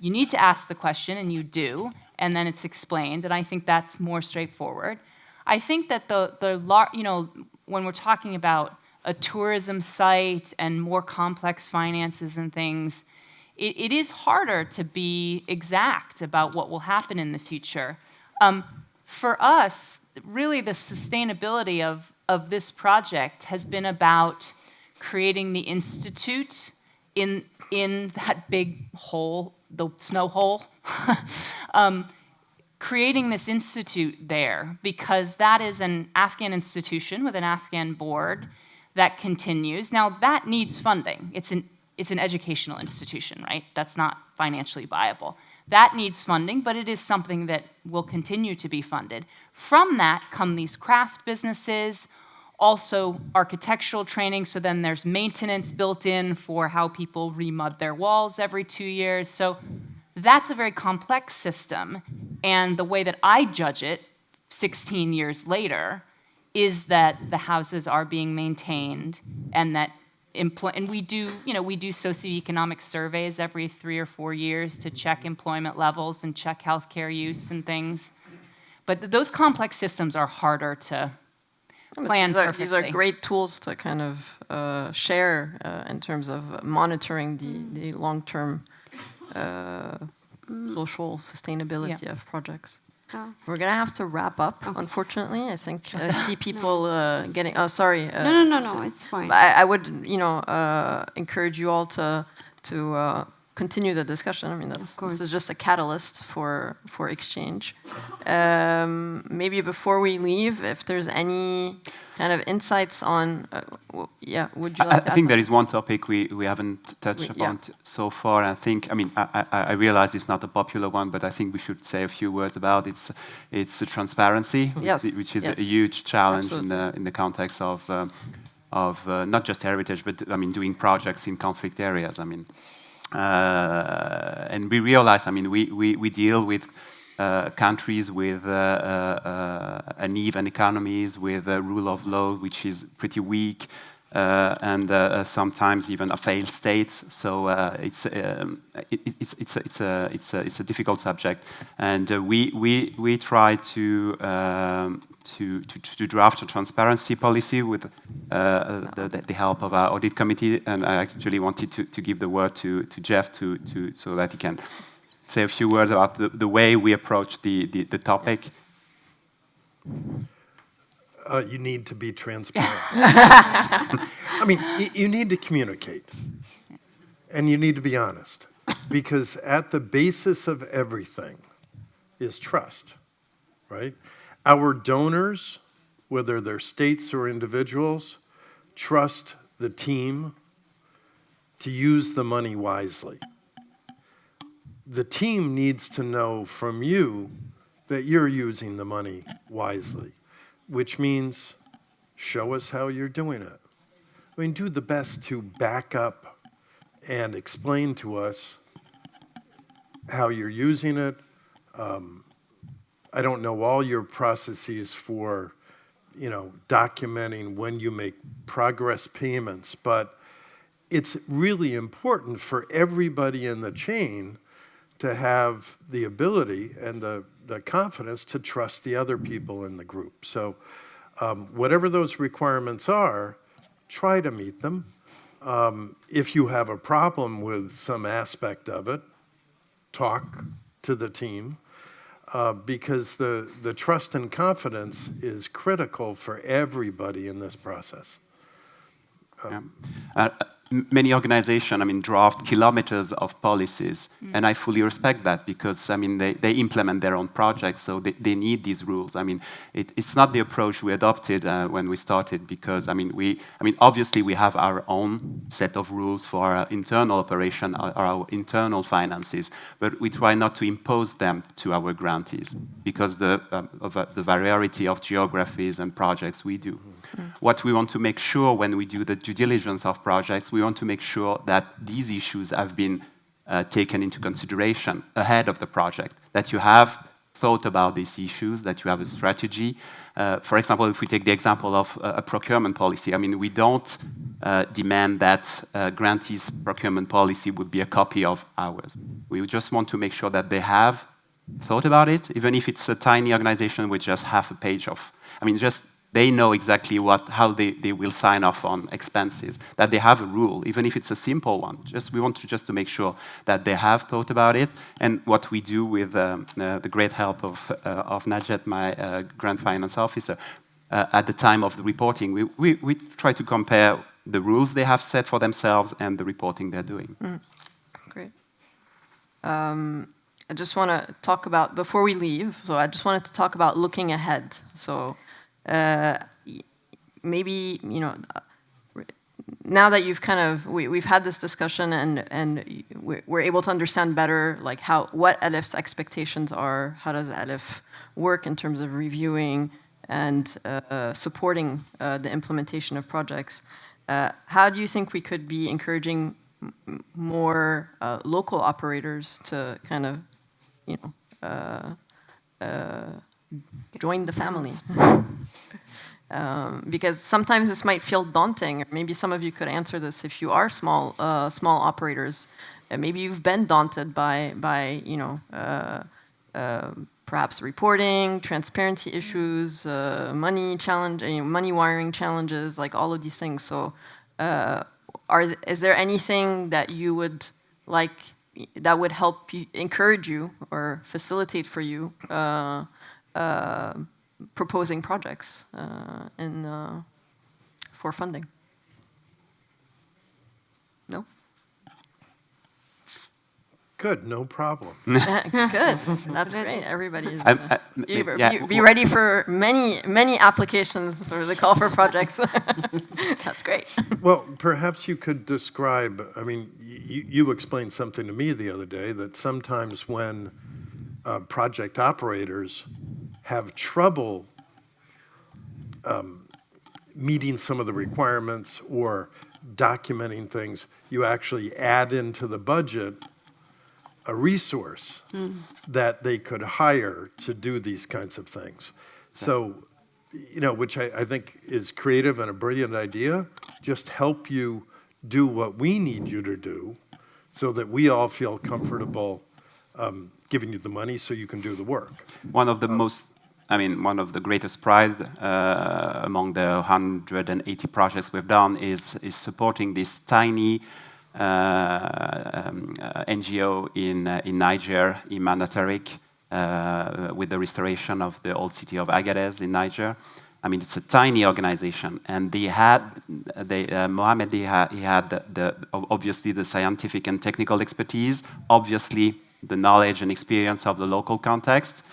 you need to ask the question, and you do, and then it's explained, and I think that's more straightforward. I think that the the you know, when we're talking about a tourism site and more complex finances and things, it, it is harder to be exact about what will happen in the future. Um, for us, really the sustainability of, of this project has been about creating the institute in, in that big hole, the snow hole. um, creating this institute there because that is an Afghan institution with an Afghan board that continues. Now that needs funding. It's an it's an educational institution, right? That's not financially viable. That needs funding, but it is something that will continue to be funded. From that come these craft businesses, also architectural training, so then there's maintenance built in for how people remud their walls every two years. So that's a very complex system. And the way that I judge it 16 years later is that the houses are being maintained and that and we do, you know, we do socioeconomic surveys every three or four years to check employment levels and check healthcare use and things. But th- those complex systems are harder to plan these are, perfectly. these are great tools to kind of uh, share uh, in terms of monitoring the, the long-term uh, social sustainability of projects. We're gonna have to wrap up, unfortunately. I think I see people uh, getting. Oh, sorry. Uh, No, no, no, no, it's fine. But I, I would, you know, uh, encourage you all to to uh, continue the discussion. I mean, that's, this is just a catalyst for for exchange. Um, maybe before we leave, if there's any kind of insights on, uh, yeah, would you I, like? I to add think there is one topic we, we haven't touched We- upon yeah. so far. and I think, I mean, I, I, I realize it's not a popular one, but I think we should say a few words about it's it's the transparency, Yes, which is yes. a huge challenge in the in the context of um, of uh, not just heritage, but I mean doing projects in conflict areas. I mean, and we realize, I mean, we we, we deal with. Uh, countries with uh, uh, uh, uneven economies, with a rule of law which is pretty weak, uh, and uh, sometimes even a failed state. So uh, it's, um, it, it's, it's, a, it's, a, it's, a, it's a difficult subject. And uh, we, we, we try to, um, to, to, to, draft a transparency policy with uh, the, the, help of our audit committee. And I actually wanted to, to give the word to, to Jeff to, to, so that he can say a few words about the, the way we approach the, the, the topic. Uh, you need to be transparent. I mean, you need to communicate. And you need to be honest. Because at the basis of everything is trust, right? Our donors, whether they're states or individuals, trust the team to use the money wisely. The team needs to know from you that you're using the money wisely which means show us how you're doing it. I mean, do the best to back up and explain to us how you're using it. Um, I don't know all your processes for, you know, documenting when you make progress payments, but it's really important for everybody in the chain to have the ability and the the confidence to trust the other people in the group. So um, whatever those requirements are, try to meet them. Um, if you have a problem with some aspect of it, talk to the team uh, because the, the trust and confidence is critical for everybody in this process. Um, yeah. uh, many organizations, I mean, draft kilometers of policies, mm. and I fully respect that because, I mean, they, they implement their own projects, so they, they need these rules. I mean, it, it's not the approach we adopted uh, when we started because, I mean, we, I mean, obviously we have our own set of rules for our internal operation, our, our internal finances, but we try not to impose them to our grantees because the, um, of uh, the variety of geographies and projects we do. What we want to make sure when we do the due diligence of projects, we want to make sure that these issues have been uh, taken into consideration ahead of the project, that you have thought about these issues, that you have a strategy. Uh, for example, if we take the example of uh, a procurement policy, I mean, we don't uh, demand that uh, grantees' procurement policy would be a copy of ours. We just want to make sure that they have thought about it, even if it's a tiny organization with just half a page of, I mean, just they know exactly what, how they, they will sign off on expenses, that they have a rule, even if it's a simple one. Just We want to just to make sure that they have thought about it. And what we do with um, uh, the great help of, uh, of Najet, my uh, grant finance officer, uh, at the time of the reporting, we, we, we try to compare the rules they have set for themselves and the reporting they're doing. Mm. Great. Um, I just want to talk about, before we leave, so I just wanted to talk about looking ahead. So maybe, you know, now that you've kind of, we, we've had this discussion and, and we're able to understand better like how, what ALIPH's expectations are, how does ELIF work in terms of reviewing and uh, supporting uh, the implementation of projects. Uh, how do you think we could be encouraging more uh, local operators to kind of, you know, uh, join the family. um, because sometimes this might feel daunting. Maybe some of you could answer this if you are small, uh, small operators. Uh, maybe you've been daunted by, by you know, uh, uh perhaps reporting, transparency issues, uh, money challenge, money wiring challenges, like all of these things. So, are is there anything that you would like that would help you, encourage you or facilitate for you proposing projects uh, in, uh, for funding. No? Good, no problem. Good, that's great. Everybody is. Uh, be, yeah. be, ready for many, many applications for the call for projects. that's great. Well, perhaps you could describe. I mean, you, you explained something to me the other day that sometimes when uh, project operators have trouble um, meeting some of the requirements or documenting things, you actually add into the budget a resource mm. that they could hire to do these kinds of things. So, you know, which I, I, think is creative and a brilliant idea, just help you do what we need you to do so that we all feel comfortable um, giving you the money so you can do the work. One of the most, I mean, one of the greatest pride uh, among the 180 projects we've done is, is supporting this tiny uh, um, uh, NGO in, uh, in Niger, Imana Tariq, uh, with the restoration of the old city of Agadez in Niger. I mean, it's a tiny organization, and they had, they, uh, Mohammed, he had, he had the, the, obviously the scientific and technical expertise, obviously the knowledge and experience of the local context.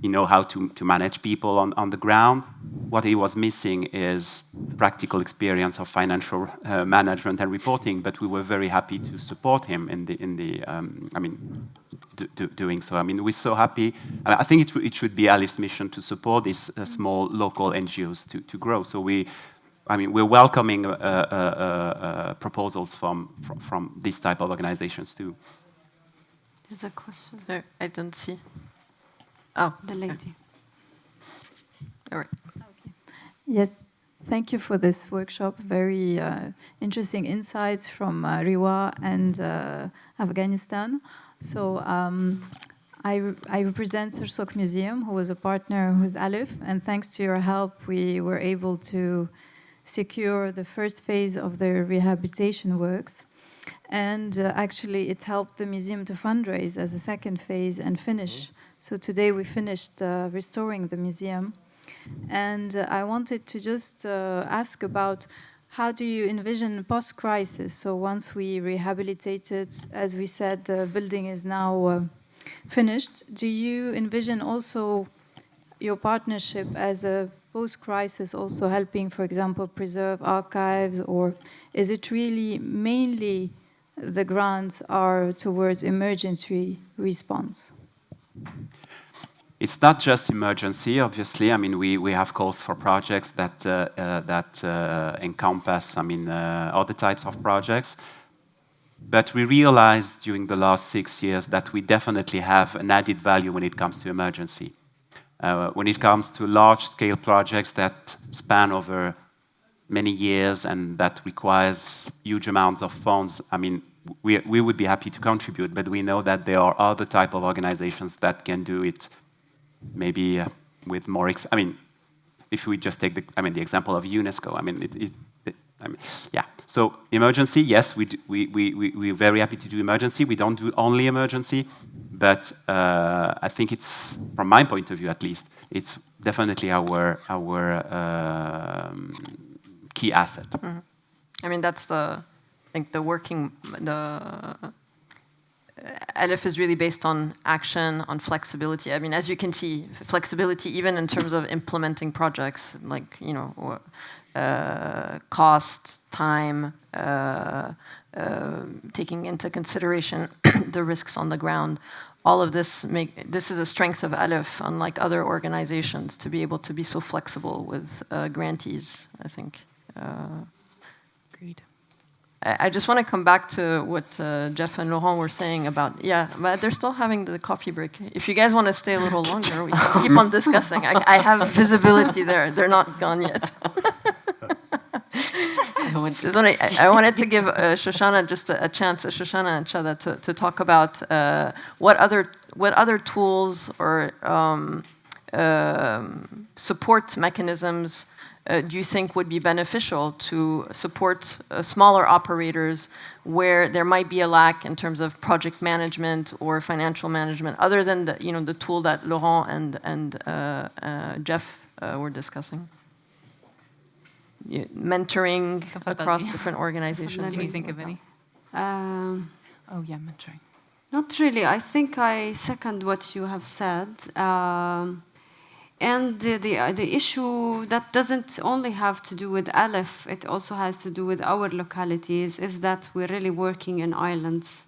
You know how to, to manage people on, on the ground. What he was missing is practical experience of financial uh, management and reporting, but we were very happy to support him in the, in the um, I mean, do, do, doing so. I mean, we're so happy. I think it, it should be ALIPH's mission to support these uh, small local NGOs to, to grow. So we, I mean, we're welcoming uh, uh, uh, proposals from, from, from these type of organizations too. There's a question. There, I don't see. Oh, the lady. All right. Yes, thank you for this workshop. Very uh, interesting insights from uh, Riwaq and uh, Afghanistan. So um, I, re I represent Sursock Museum, who was a partner with ALIPH, and thanks to your help, we were able to secure the first phase of the rehabilitation works. And uh, actually, it helped the museum to fundraise as a second phase and finish. So today we finished uh, restoring the museum. And uh, I wanted to just uh, ask about how do you envision post-crisis? So once we rehabilitated, as we said, the building is now uh, finished. Do you envision also your partnership as a post-crisis also helping, for example, preserve archives, or is it really mainly the grants are towards emergency response? It's not just emergency, obviously. I mean, we, we have calls for projects that, uh, uh, that uh, encompass, I mean, uh, other types of projects. But we realized during the last six years that we definitely have an added value when it comes to emergency. Uh, when it comes to large-scale projects that span over many years and that requires huge amounts of funds, I mean, we, we would be happy to contribute, but we know that there are other type of organizations that can do it maybe uh, with more, I mean, if we just take the, I mean, the example of UNESCO, I mean, it, it, it I mean, yeah. So emergency, yes, we, do, we, we, we, we're very happy to do emergency. We don't do only emergency, but uh, I think it's, from my point of view at least, it's definitely our, our um, key asset. Mm -hmm. I mean, that's the, I think the working, the ALIPH is really based on action, on flexibility. I mean, as you can see, flexibility even in terms of implementing projects, like, you know, uh, cost, time, uh, uh, taking into consideration the risks on the ground. All of this make this is a strength of ALIPH, unlike other organizations, to be able to be so flexible with uh, grantees. I think. Uh, Agreed. I just want to come back to what uh, Jeff and Laurent were saying about, yeah, but they're still having the coffee break. If you guys want to stay a little longer, we can keep on discussing. I, I have visibility there. They're not gone yet. I, I, wanted to give uh, Shoshana just a, a, chance, uh, Shoshana and Shatha, to, to talk about uh, what other what other tools or um, um, support mechanisms uh, do you think would be beneficial to support uh, smaller operators where there might be a lack in terms of project management or financial management, other than the, you know, the tool that Laurent and, and uh, uh Jeff uh, were discussing? mentoring across different organizations. Do you think of any? Um, oh yeah, mentoring. Not really. I think I second what you have said. Um, and the, the, uh, the, issue that doesn't only have to do with ALIPH, it also has to do with our localities, is that we're really working in islands.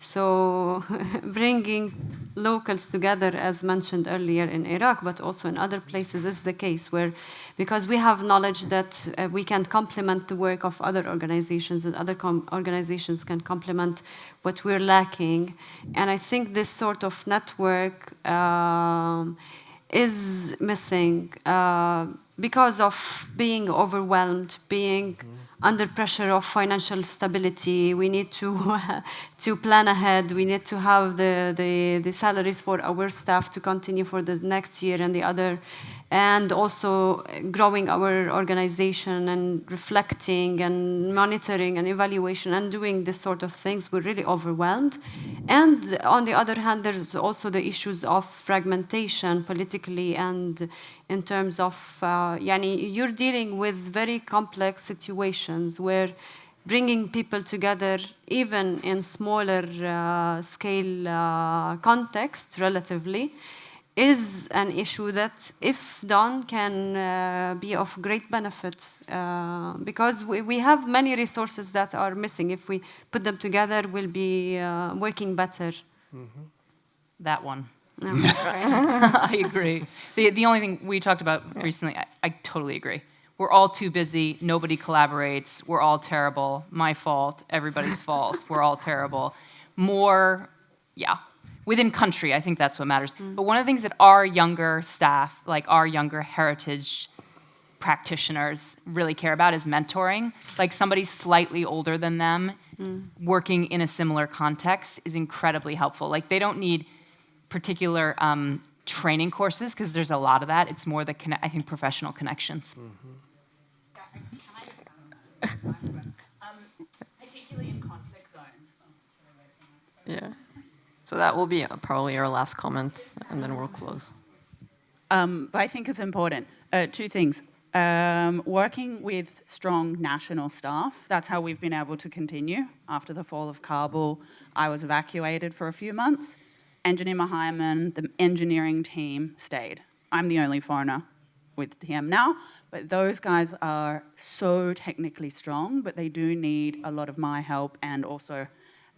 So bringing locals together, as mentioned earlier in Iraq, but also in other places, is the case where, because we have knowledge that uh, we can complement the work of other organizations, and other organizations can complement what we're lacking. And I think this sort of network um, is missing. Uh, because of being overwhelmed, being under pressure of financial stability. We need to to plan ahead. We need to have the, the, the salaries for our staff to continue for the next year and the other, and also growing our organization and reflecting and monitoring and evaluation and doing this sort of things. We're really overwhelmed. And on the other hand, there's also the issues of fragmentation politically and in terms of, uh, yani, you're dealing with very complex situations where bringing people together, even in smaller uh, scale uh, context, relatively, is an issue that, if done, can uh, be of great benefit uh, because we, we have many resources that are missing. If we put them together, we'll be uh, working better. That one. No. I agree. The, the only thing we talked about recently, I, I totally agree. We're all too busy. Nobody collaborates. We're all terrible. My fault. Everybody's fault. We're all terrible. More, yeah. Within country, I think that's what matters. Mm. But one of the things that our younger staff, like our younger heritage practitioners, really care about is mentoring. Like somebody slightly older than them mm. working in a similar context is incredibly helpful. Like they don't need particular um, training courses because there's a lot of that. It's more the conne- I think professional connections. Mm-hmm. Um, particularly in conflict zones. Yeah. So that will be uh, probably our last comment, and then we'll close. Um, but I think it's important. Uh, two things. Um, working with strong national staff, that's how we've been able to continue. After the fall of Kabul, I was evacuated for a few months. Engineer Mahaiman, the engineering team stayed. I'm the only foreigner with TM now, but those guys are so technically strong, but they do need a lot of my help and also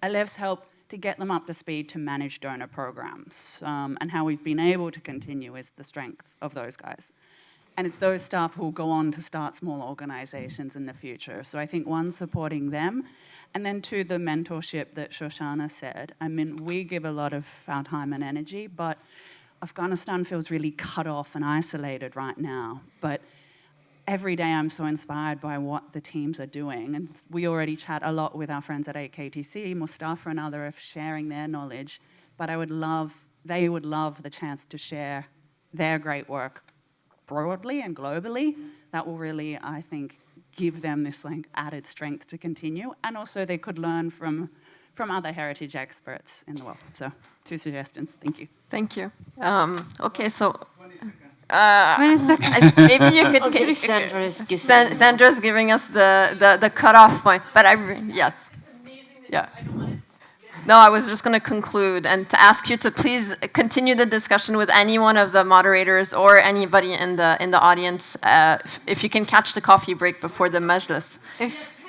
ALIPH's help to get them up to speed to manage donor programs. Um, and how we've been able to continue is the strength of those guys. And it's those staff who will go on to start small organizations in the future. So I think one, supporting them, and then two, the mentorship that Shoshana said. I mean, we give a lot of our time and energy, but Afghanistan feels really cut off and isolated right now. But every day I'm so inspired by what the teams are doing. And we already chat a lot with our friends at AKTC, Mustafa and other of sharing their knowledge. But I would love, they would love the chance to share their great work broadly and globally. That will really, I think, give them this like added strength to continue. And also they could learn from, from other heritage experts in the world. So two suggestions, thank you. Thank you. Um, okay, so. Uh, maybe you could. okay, Sandra is San, Sandra's giving us the, the, the cutoff point, but I yes. yeah. No, I was just going to conclude and to ask you to please continue the discussion with any one of the moderators or anybody in the in the audience uh, if you can catch the coffee break before the majlis. If